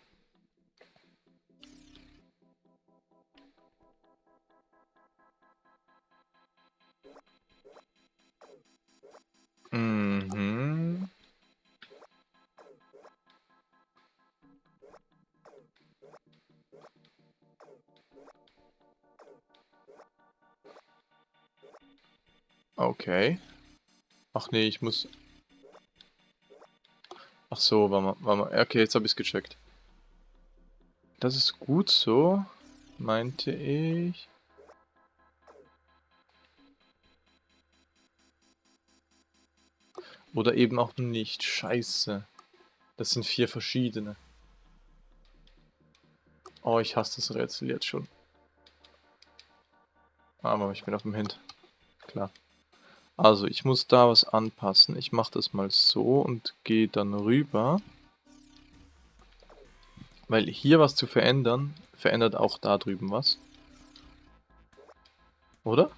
Mhm. Okay. Ach nee, ich muss... Ach so, war mal, war mal. Okay, jetzt habe ich es gecheckt. Das ist gut so, meinte ich. Oder eben auch nicht. Scheiße. Das sind vier verschiedene. Oh, ich hasse das Rätsel jetzt schon. Aber ich bin auf dem Hint. Klar. Also, ich muss da was anpassen. Ich mache das mal so und gehe dann rüber. Weil hier was zu verändern, verändert auch da drüben was. Oder?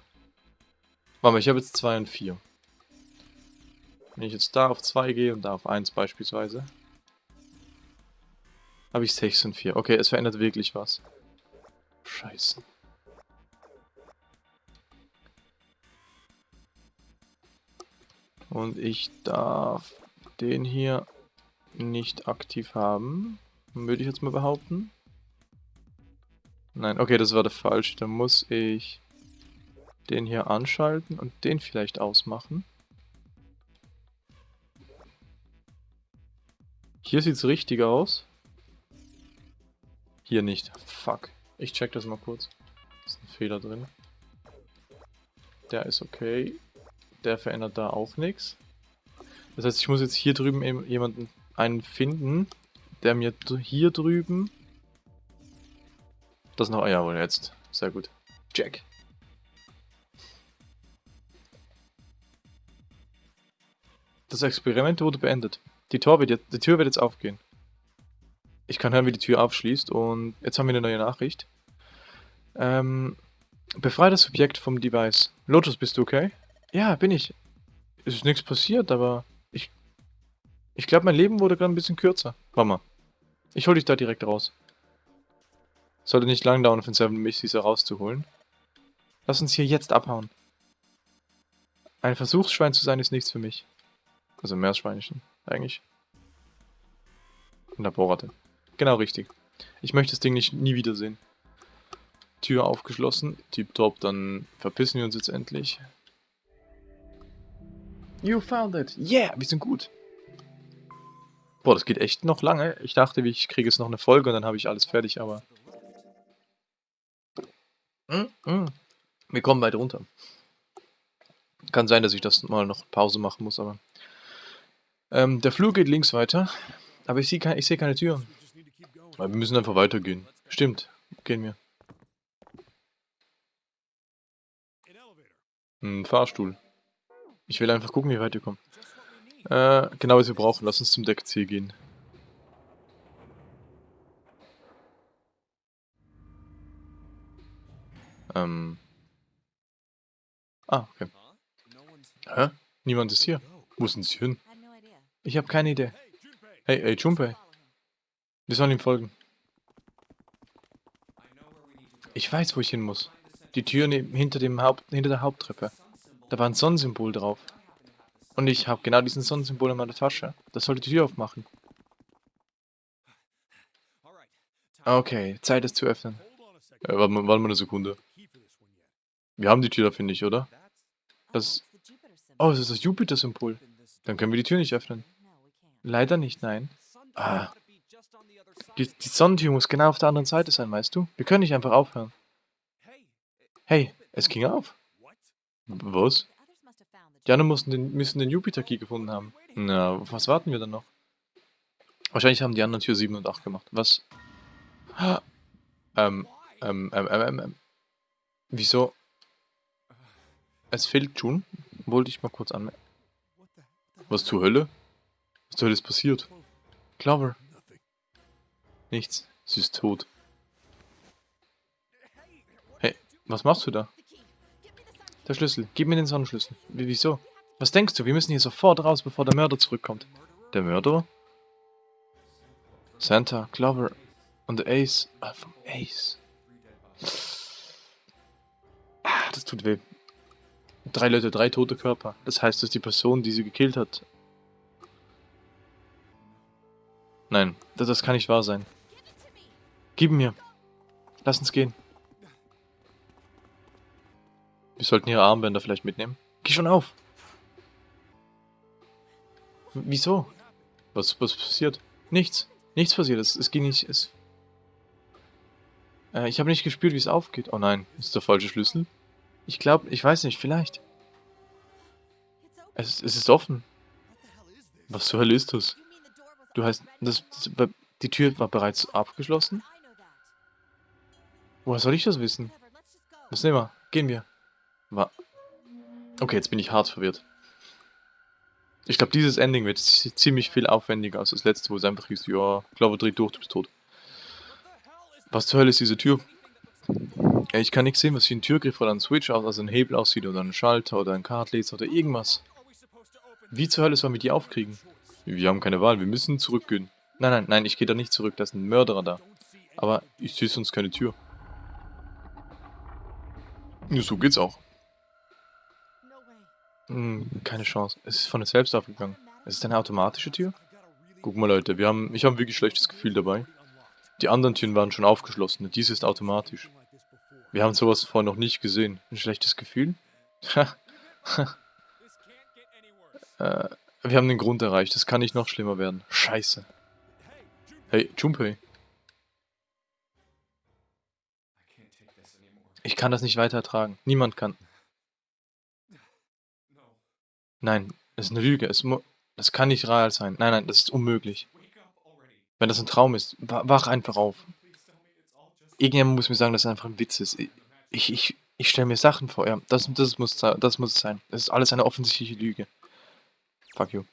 Warte mal, ich habe jetzt 2 und 4. Wenn ich jetzt da auf 2 gehe und da auf 1 beispielsweise, habe ich 6 und 4. Okay, es verändert wirklich was. Scheiße. Und ich darf den hier nicht aktiv haben. Würde ich jetzt mal behaupten. Nein, okay, das war der falsche. Dann muss ich den hier anschalten und den vielleicht ausmachen. Hier sieht es richtig aus. Hier nicht. Fuck. Ich check das mal kurz. Ist ein Fehler drin. Der ist okay. Der verändert da auch nichts. Das heißt, ich muss jetzt hier drüben eben jemanden einen finden, der mir hier drüben... Das noch... Ah, jawohl, jetzt. Sehr gut. Jack. Das Experiment wurde beendet. Die, Tor wird jetzt, die Tür wird jetzt aufgehen. Ich kann hören, wie die Tür aufschließt und jetzt haben wir eine neue Nachricht. Ähm, befreie das Subjekt vom Device. Lotus, bist du okay? Ja, bin ich. Es ist nichts passiert, aber ich... Ich glaube, mein Leben wurde gerade ein bisschen kürzer. Warte mal. Ich hol dich da direkt raus. Sollte nicht lang dauern, von Seven mich diese rauszuholen. Lass uns hier jetzt abhauen. Ein Versuchsschwein zu sein ist nichts für mich. Also Meerschweinchen, eigentlich. Und Laborratte. Genau richtig. Ich möchte das Ding nicht nie wiedersehen. Tür aufgeschlossen. Tipptopp, dann verpissen wir uns jetzt endlich. You found it. Yeah, wir sind gut. Boah, das geht echt noch lange. Ich dachte, ich kriege jetzt noch eine Folge und dann habe ich alles fertig, aber... Mm -mm. Wir kommen weit runter. Kann sein, dass ich das mal noch Pause machen muss, aber... Ähm, der Flur geht links weiter, aber ich sehe kein, seh keine Tür. Aber wir müssen einfach weitergehen. Stimmt, gehen wir. Ein Fahrstuhl. Ich will einfach gucken, wie weit wir kommen. Äh, genau was wir brauchen. Lass uns zum Deck C gehen. Ähm. Ah, okay. Hä? Niemand ist hier. Wo sind sie hin? Ich habe keine Idee. Hey, hey, Junpei. Wir sollen ihm folgen. Ich weiß, wo ich hin muss. Die Tür hinter, dem Haupt hinter der Haupttreppe. Da war ein Sonnensymbol drauf. Und ich habe genau diesen Sonnensymbol in meiner Tasche. Das sollte die Tür aufmachen. Okay, Zeit es zu öffnen. Äh, warte, mal, warte mal eine Sekunde. Wir haben die Tür da, finde ich, oder? Das... Oh, das ist das Jupiter-Symbol. Dann können wir die Tür nicht öffnen. Leider nicht, nein. Ah. Die, die Sonnentür muss genau auf der anderen Seite sein, weißt du? Wir können nicht einfach aufhören. Hey, es ging auf. Was? Die anderen müssen den, müssen den Jupiter-Key gefunden haben. Na, was warten wir dann noch? Wahrscheinlich haben die anderen Tür 7 und 8 gemacht. Was? Ähm, ähm, ähm, ähm, ähm. Wieso? Es fehlt June. Wollte ich mal kurz anmerken. Was zur Hölle? Was zur Hölle ist passiert? Clover. Nichts. Sie ist tot. Hey, was machst du da? Der Schlüssel. Gib mir den Sonnenschlüssel. Wie, wieso? Was denkst du? Wir müssen hier sofort raus, bevor der Mörder zurückkommt. Der Mörder? Santa, Clover und Ace. Ah, vom Ace. Ah, das tut weh. Drei Leute, drei tote Körper. Das heißt, dass die Person, die sie gekillt hat... Nein, das, das kann nicht wahr sein. Gib mir. Lass uns gehen. Wir sollten ihre Armbänder vielleicht mitnehmen. Geh schon auf. Wieso? Was, was passiert? Nichts. Nichts passiert. Es, es ging nicht... Es, äh, ich habe nicht gespürt, wie es aufgeht. Oh nein, ist der falsche Schlüssel? Ich glaube, ich weiß nicht, vielleicht. Es, es ist offen. Was zur Hölle ist das? Du heißt, das, das, die Tür war bereits abgeschlossen? Woher soll ich das wissen? Was nehmen wir? Gehen wir. War. Okay, jetzt bin ich hart verwirrt. Ich glaube, dieses Ending wird ziemlich viel aufwendiger als das letzte, wo es einfach hieß, ja, Clover dreht durch, du bist tot. Was zur Hölle ist diese Tür? Ja, ich kann nicht sehen, was wie ein Türgriff oder ein Switch aus, also ein Hebel aussieht oder ein Schalter oder ein Kartleser oder irgendwas. Wie zur Hölle sollen wir die aufkriegen? Wir haben keine Wahl, wir müssen zurückgehen. Nein, nein, nein, ich gehe da nicht zurück, da ist ein Mörderer da. Aber ich sehe sonst keine Tür. So geht's auch. Hm, keine Chance. Es ist von der selbst aufgegangen. Es ist eine automatische Tür? Guck mal Leute, wir haben, ich habe ein wirklich schlechtes Gefühl dabei. Die anderen Türen waren schon aufgeschlossen und diese ist automatisch. Wir haben sowas vorher noch nicht gesehen. Ein schlechtes Gefühl? äh, wir haben den Grund erreicht. Das kann nicht noch schlimmer werden. Scheiße. Hey, Junpei. Ich kann das nicht weiter ertragen. Niemand kann. Nein, es ist eine Lüge. Es das kann nicht real sein. Nein, nein, das ist unmöglich. Wenn das ein Traum ist, wach einfach auf. Irgendjemand muss mir sagen, dass es einfach ein Witz ist. Ich, ich, ich stelle mir Sachen vor, ja. Das, das, muss, das muss es sein. Das ist alles eine offensichtliche Lüge. Fuck you.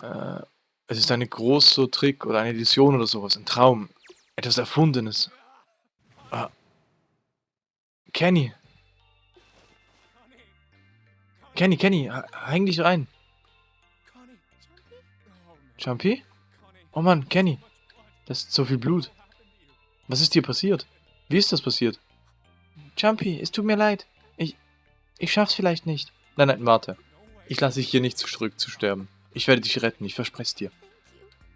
Äh, es ist ein großer Trick oder eine Illusion oder sowas. Ein Traum. Etwas Erfundenes. Ah. Kenny. Kenny, Kenny, häng dich rein. Jumpy? Oh Mann, Kenny. Das ist so viel Blut. Was ist dir passiert? Wie ist das passiert? Jumpy, es tut mir leid. Ich... Ich schaff's vielleicht nicht. Nein, nein, warte. Ich lasse dich hier nicht zurück zu sterben. Ich werde dich retten, ich verspreche dir.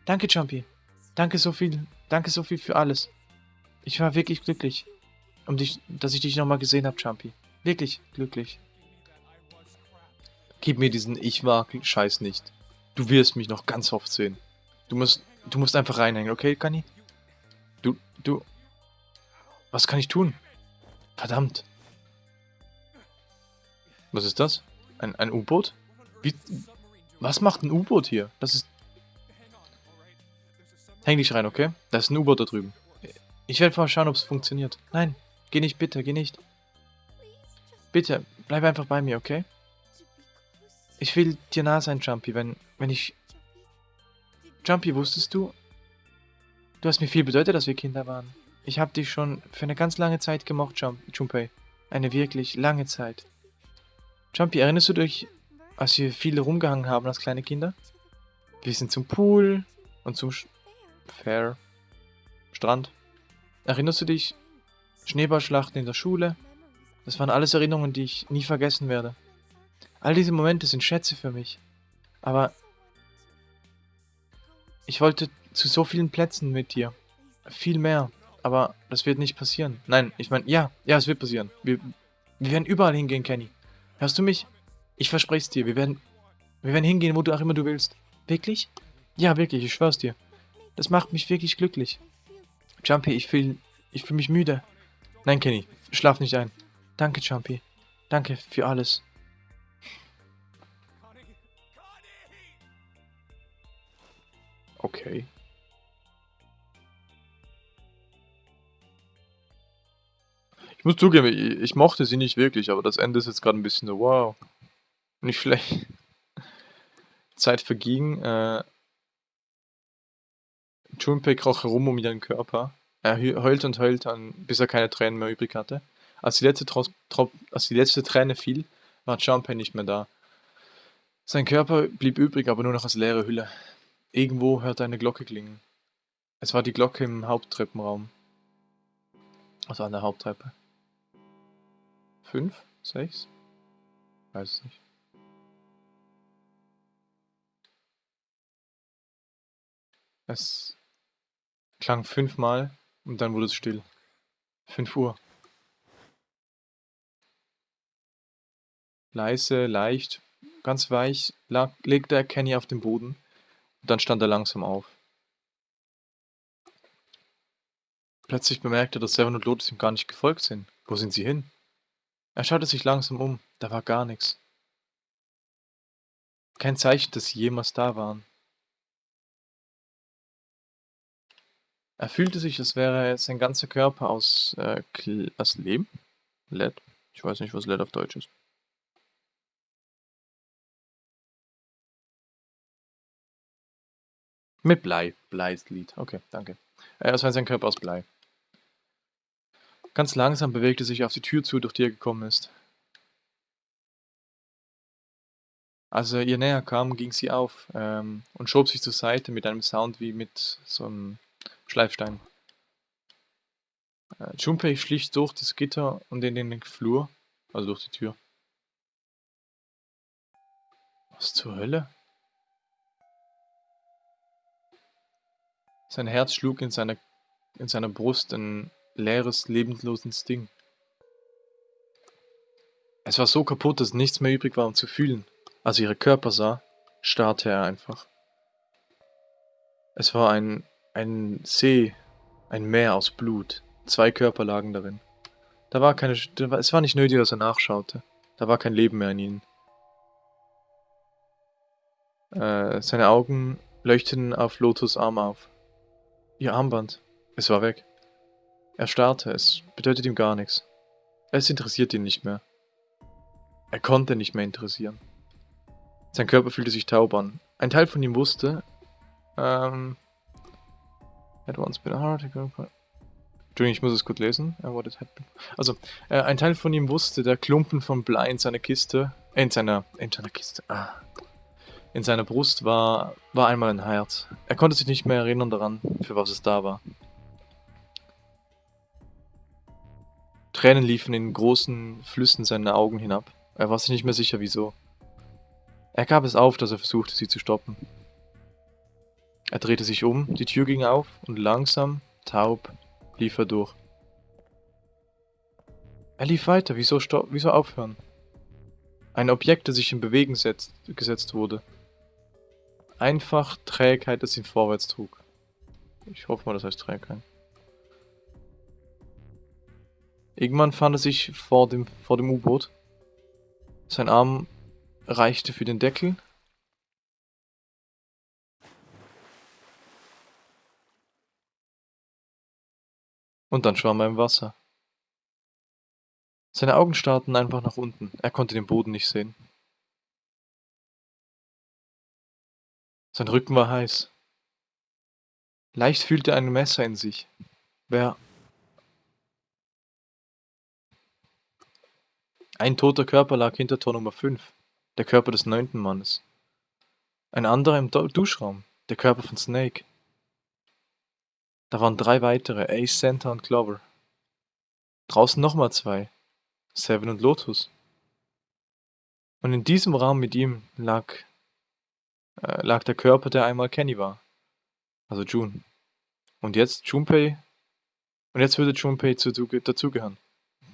Danke, Jumpy. Danke so viel. Danke so viel für alles. Ich war wirklich glücklich, um dich, dass ich dich nochmal gesehen habe, Jumpy. Wirklich glücklich. Gib mir diesen Ich war Scheiß nicht. Du wirst mich noch ganz oft sehen. Du musst, du musst einfach reinhängen, okay, Kani? Du, du... Was kann ich tun? Verdammt. Was ist das? Ein, ein U-Boot? Wie... Was macht ein U-Boot hier? Das ist... Häng dich rein, okay? Da ist ein U-Boot da drüben. Ich werde mal schauen, ob es funktioniert. Nein, geh nicht, bitte, geh nicht. Bitte, bleib einfach bei mir, okay? Ich will dir nah sein, Jumpy, wenn, wenn ich Jumpy, wusstest du? Du hast mir viel bedeutet, dass wir Kinder waren. Ich habe dich schon für eine ganz lange Zeit gemocht, Jump Junpei. Eine wirklich lange Zeit. Jumpy, erinnerst du dich, als wir viele rumgehangen haben als kleine Kinder? Wir sind zum Pool und zum Sch Fair Strand. Erinnerst du dich? Schneeballschlachten in der Schule. Das waren alles Erinnerungen, die ich nie vergessen werde. All diese Momente sind Schätze für mich. Aber ich wollte zu so vielen Plätzen mit dir. Viel mehr. Aber das wird nicht passieren. Nein, ich meine, ja, ja, es wird passieren. Wir, wir werden überall hingehen, Kenny. Hörst du mich? Ich verspreche es dir. Wir werden, wir werden hingehen, wo du auch immer du willst. Wirklich? Ja, wirklich, ich schwör's dir. Das macht mich wirklich glücklich. Jumpy, ich fühle ich fühl mich müde. Nein, Kenny, schlaf nicht ein. Danke, Jumpy. Danke für alles. Okay. Ich muss zugeben, ich, ich mochte sie nicht wirklich, aber das Ende ist jetzt gerade ein bisschen so, wow. Nicht schlecht. Zeit verging. Äh, Junpei kroch herum um ihren Körper. Er heulte und heulte, an, bis er keine Tränen mehr übrig hatte. Als die letzte, Tros als die letzte Träne fiel, war Junpei nicht mehr da. Sein Körper blieb übrig, aber nur noch als leere Hülle. Irgendwo hörte eine Glocke klingen. Es war die Glocke im Haupttreppenraum. Also an der Haupttreppe. Fünf? Sechs? Weiß es nicht. Es klang fünfmal und dann wurde es still. Fünf Uhr. Leise, leicht, ganz weich lag, legte er Kenny auf den Boden dann stand er langsam auf. Plötzlich bemerkte er, dass Seven und Lotus ihm gar nicht gefolgt sind. Wo sind sie hin? Er schaute sich langsam um, da war gar nichts. Kein Zeichen, dass sie jemals da waren. Er fühlte sich, als wäre sein ganzer Körper aus, äh, aus Lehm? LED? Ich weiß nicht, was LED auf Deutsch ist. Mit Blei. Blei ist Lied. Okay, danke. Äh, als wäre sein Körper aus Blei. Ganz langsam bewegte sich auf die Tür zu, durch die er gekommen ist. Als er ihr näher kam, ging sie auf ähm, und schob sich zur Seite mit einem Sound wie mit so einem Schleifstein. Äh, Junpei schlich durch das Gitter und in den Flur, also durch die Tür. Was zur Hölle? Sein Herz schlug in seiner, in seiner Brust ein leeres, lebensloses Ding. Es war so kaputt, dass nichts mehr übrig war, um zu fühlen. Als er ihre Körper sah, starrte er einfach. Es war ein ein See, ein Meer aus Blut. Zwei Körper lagen darin. Da war keine, es war nicht nötig, dass er nachschaute. Da war kein Leben mehr in ihnen. Äh, seine Augen leuchteten auf Lotus Arm auf. Ihr Armband. Es war weg. Er starrte, es bedeutet ihm gar nichts. Es interessiert ihn nicht mehr. Er konnte nicht mehr interessieren. Sein Körper fühlte sich taub an. Ein Teil von ihm wusste, ähm, Had once been a hard Entschuldigung, ich muss es gut lesen. Also, äh, ein Teil von ihm wusste, der Klumpen von Blei in seiner Kiste, äh, in seiner, in seiner Kiste, ah, in seiner Brust war, war einmal ein Herz. Er konnte sich nicht mehr erinnern daran, für was es da war. Tränen liefen in großen Flüssen seine Augen hinab. Er war sich nicht mehr sicher, wieso. Er gab es auf, dass er versuchte, sie zu stoppen. Er drehte sich um, die Tür ging auf und langsam, taub, lief er durch. Er lief weiter, wieso, wieso aufhören? Ein Objekt, das sich in Bewegung setzt, gesetzt wurde. Einfach Trägheit, das ihn vorwärts trug. Ich hoffe mal, das heißt Trägheit. Irgendwann fand er sich vor dem, vor dem U-Boot. Sein Arm reichte für den Deckel Und dann schwamm er im Wasser. Seine Augen starrten einfach nach unten. Er konnte den Boden nicht sehen. Sein Rücken war heiß. Leicht fühlte er ein Messer in sich. Wer... Ein toter Körper lag hinter Tor Nummer 5, der Körper des neunten Mannes. Ein anderer im Duschraum, der Körper von Snake. Da waren drei weitere, Ace, Santa und Clover. Draußen nochmal zwei, Seven und Lotus. Und in diesem Raum mit ihm lag, äh, lag der Körper, der einmal Kenny war. Also June. Und jetzt Junpei. Und jetzt würde Junpei dazugehören.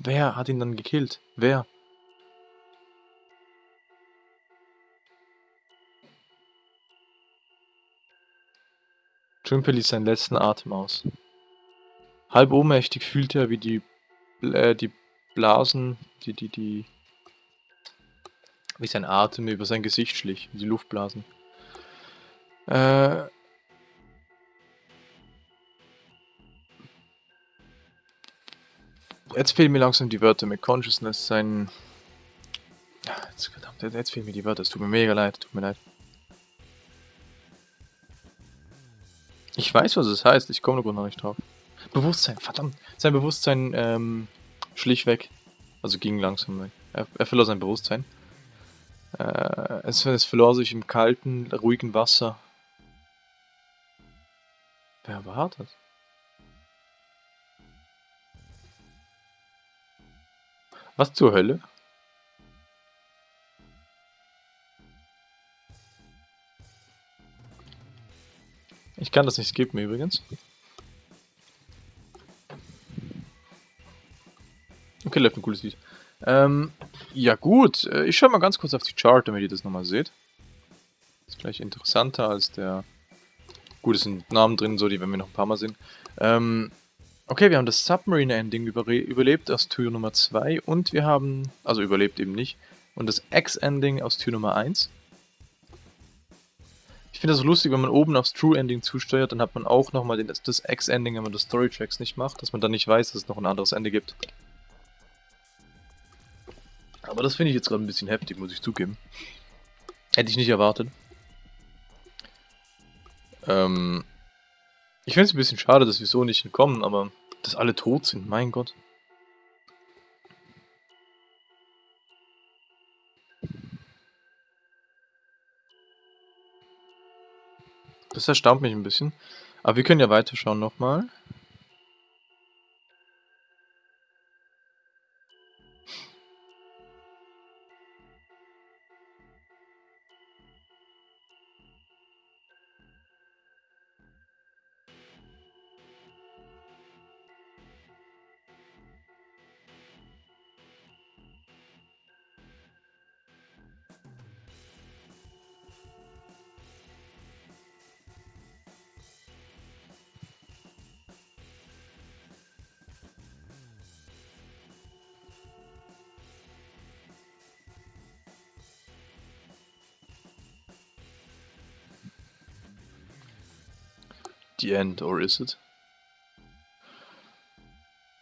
Wer hat ihn dann gekillt? Wer? Trimpe ließ seinen letzten Atem aus. Halb ohnmächtig fühlte er, wie die, äh, die Blasen, die, die, die, wie sein Atem über sein Gesicht schlich, die Luftblasen. Äh, jetzt fehlen mir langsam die Wörter mit Consciousness, sein... Ah, jetzt, verdammt, jetzt fehlen mir die Wörter, es tut mir mega leid, tut mir leid. Ich weiß, was es heißt, ich komme noch nicht drauf. Bewusstsein, verdammt. Sein Bewusstsein ähm, schlich weg. Also ging langsam weg. Er, er verlor sein Bewusstsein. Äh, es, es verlor sich im kalten, ruhigen Wasser. Wer war das? Was zur Hölle? Ich kann das nicht skippen übrigens. Okay, läuft ein cooles Lied. Ähm, ja gut, äh, ich schaue mal ganz kurz auf die Chart, damit ihr das nochmal seht. Ist vielleicht interessanter als der... Gut, es sind Namen drin, so die werden wir noch ein paar Mal sehen. Ähm, okay, wir haben das Submarine-Ending überlebt aus Tür Nummer 2 und wir haben, also überlebt eben nicht, und das X-Ending aus Tür Nummer 1. Ich finde das so lustig, wenn man oben aufs True-Ending zusteuert, dann hat man auch nochmal das, das X-Ending, wenn man das Story-Tracks nicht macht, dass man dann nicht weiß, dass es noch ein anderes Ende gibt. Aber das finde ich jetzt gerade ein bisschen heftig, muss ich zugeben. Hätte ich nicht erwartet. Ähm, ich finde es ein bisschen schade, dass wir so nicht entkommen, aber dass alle tot sind, mein Gott. Das erstaunt mich ein bisschen. Aber wir können ja weiterschauen nochmal. The end, or is it?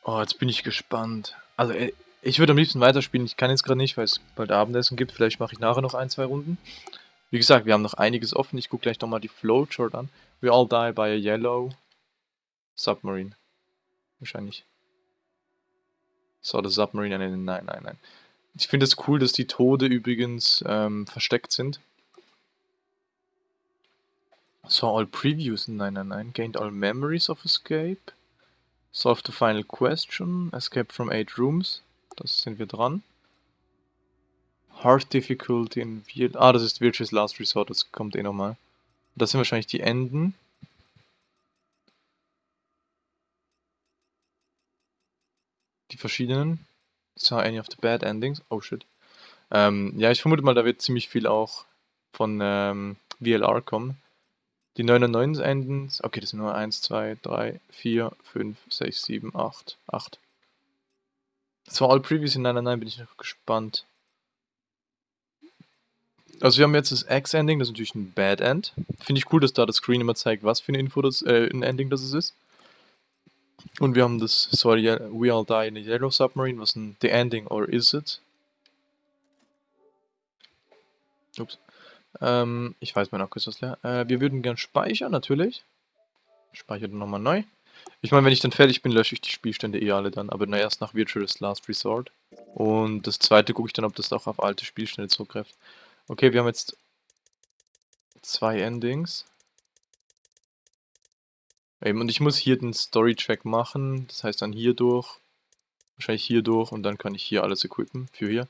Oh, jetzt bin ich gespannt. Also, äh, ich würde am liebsten weiterspielen. Ich kann jetzt gerade nicht, weil es bald Abendessen gibt. Vielleicht mache ich nachher noch ein, zwei Runden. Wie gesagt, wir haben noch einiges offen. Ich gucke gleich nochmal die Flowchart an. We all die by a yellow submarine. Wahrscheinlich. So, the submarine. Nein, nein, nein. Ich finde es cool, dass die Tode übrigens ähm, versteckt sind. Saw all previews in 999, gained all memories of escape, solved the final question, escaped from 8 rooms, das sind wir dran. Hard difficulty in Viet Ah, das ist Virtuous Last Resort, das kommt eh nochmal. Das sind wahrscheinlich die Enden. Die verschiedenen. Saw any of the bad endings. Oh shit. Ähm, ja, ich vermute mal, da wird ziemlich viel auch von ähm, VLR kommen. Die 99 enden, okay, das sind nur 1, 2, 3, 4, 5, 6, 7, 8, 8. Das war all previous in 99, bin ich noch gespannt. Also wir haben jetzt das X-Ending, das ist natürlich ein Bad End. Finde ich cool, dass da das Screen immer zeigt, was für eine Info das, äh, ein Ending das ist. Und wir haben das, sorry, We All Die in a Yellow Submarine, was ein The Ending or Is It? Ups. Ähm, ich weiß, mein Akku ist was leer. Äh, wir würden gern speichern, natürlich. Speichere nochmal neu. Ich meine, wenn ich dann fertig bin, lösche ich die Spielstände eh alle dann, aber na erst nach Virtuous Last Resort. Und das zweite gucke ich dann, ob das auch auf alte Spielstände zugreift. Okay, wir haben jetzt zwei Endings. Eben, und ich muss hier den Story-Track machen, das heißt dann hier durch, wahrscheinlich hier durch und dann kann ich hier alles equippen für hier.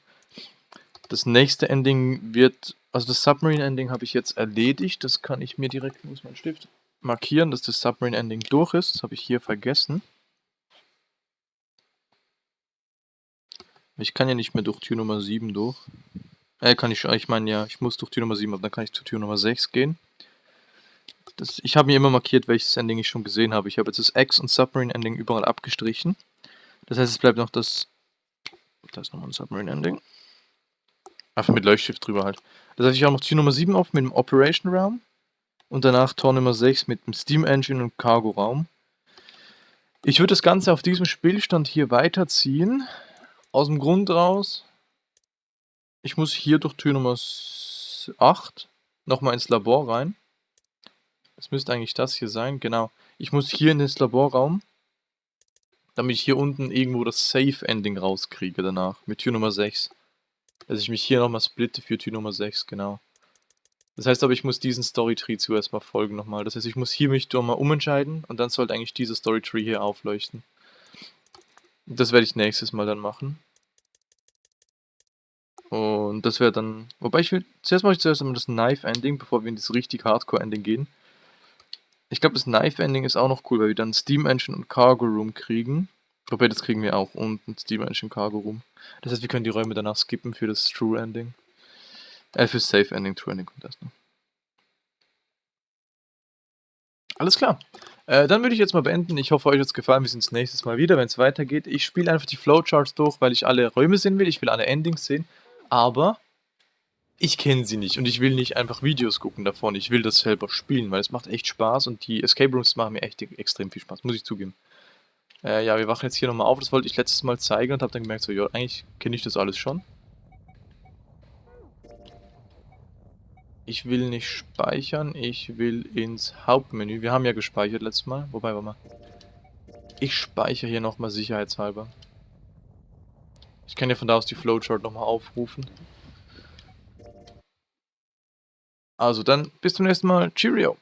Das nächste Ending wird also das Submarine-Ending habe ich jetzt erledigt. Das kann ich mir direkt, wo ist mein Stift, markieren, dass das Submarine-Ending durch ist. Das habe ich hier vergessen. Ich kann ja nicht mehr durch Tür Nummer 7 durch. Äh, kann ich, ich meine ja, ich muss durch Tür Nummer 7, aber dann kann ich zu Tür Nummer 6 gehen. Das, ich habe mir immer markiert, welches Ending ich schon gesehen habe. Ich habe jetzt das X- und Submarine-Ending überall abgestrichen. Das heißt, es bleibt noch das... Da ist nochmal ein Submarine-Ending. Einfach mit Leuchtstift drüber halt. Das heißt, ich habe noch Tür Nummer 7 auf mit dem Operation Raum. Und danach Tor Nummer 6 mit dem Steam Engine und Cargo Raum. Ich würde das Ganze auf diesem Spielstand hier weiterziehen. Aus dem Grund raus, ich muss hier durch Tür Nummer 8 nochmal ins Labor rein. Das müsste eigentlich das hier sein, genau. Ich muss hier in den Laborraum, damit ich hier unten irgendwo das Safe-Ending rauskriege danach, mit Tür Nummer 6. Dass ich mich hier nochmal splitte für Tür Nummer 6, genau. Das heißt aber, ich muss diesen Storytree zuerst mal folgen nochmal. Das heißt, ich muss hier mich nochmal umentscheiden und dann sollte eigentlich dieser Storytree hier aufleuchten. Das werde ich nächstes Mal dann machen. Und das wäre dann... Wobei ich will... Zuerst mache ich zuerst einmal das Knife-Ending, bevor wir in das richtig Hardcore-Ending gehen. Ich glaube, das Knife-Ending ist auch noch cool, weil wir dann Steam Engine und Cargo Room kriegen. Wobei, das kriegen wir auch unten, Steam Engine Cargo Room. Das heißt, wir können die Räume danach skippen für das True Ending. Äh, für Safe Ending, True Ending und das noch. Alles klar. Äh, dann würde ich jetzt mal beenden. Ich hoffe, euch hat es gefallen. Wir sehen uns nächstes Mal wieder, wenn es weitergeht. Ich spiele einfach die Flowcharts durch, weil ich alle Räume sehen will. Ich will alle Endings sehen. Aber ich kenne sie nicht und ich will nicht einfach Videos gucken davon. Ich will das selber spielen, weil es macht echt Spaß und die Escape Rooms machen mir echt extrem viel Spaß, muss ich zugeben. Äh, ja, wir wachen jetzt hier nochmal auf. Das wollte ich letztes Mal zeigen und habe dann gemerkt, so, ja, eigentlich kenne ich das alles schon. Ich will nicht speichern, ich will ins Hauptmenü. Wir haben ja gespeichert letztes Mal. Wobei, warte mal. Ich speichere hier nochmal sicherheitshalber. Ich kann ja von da aus die Flowchart nochmal aufrufen. Also dann bis zum nächsten Mal. Cheerio!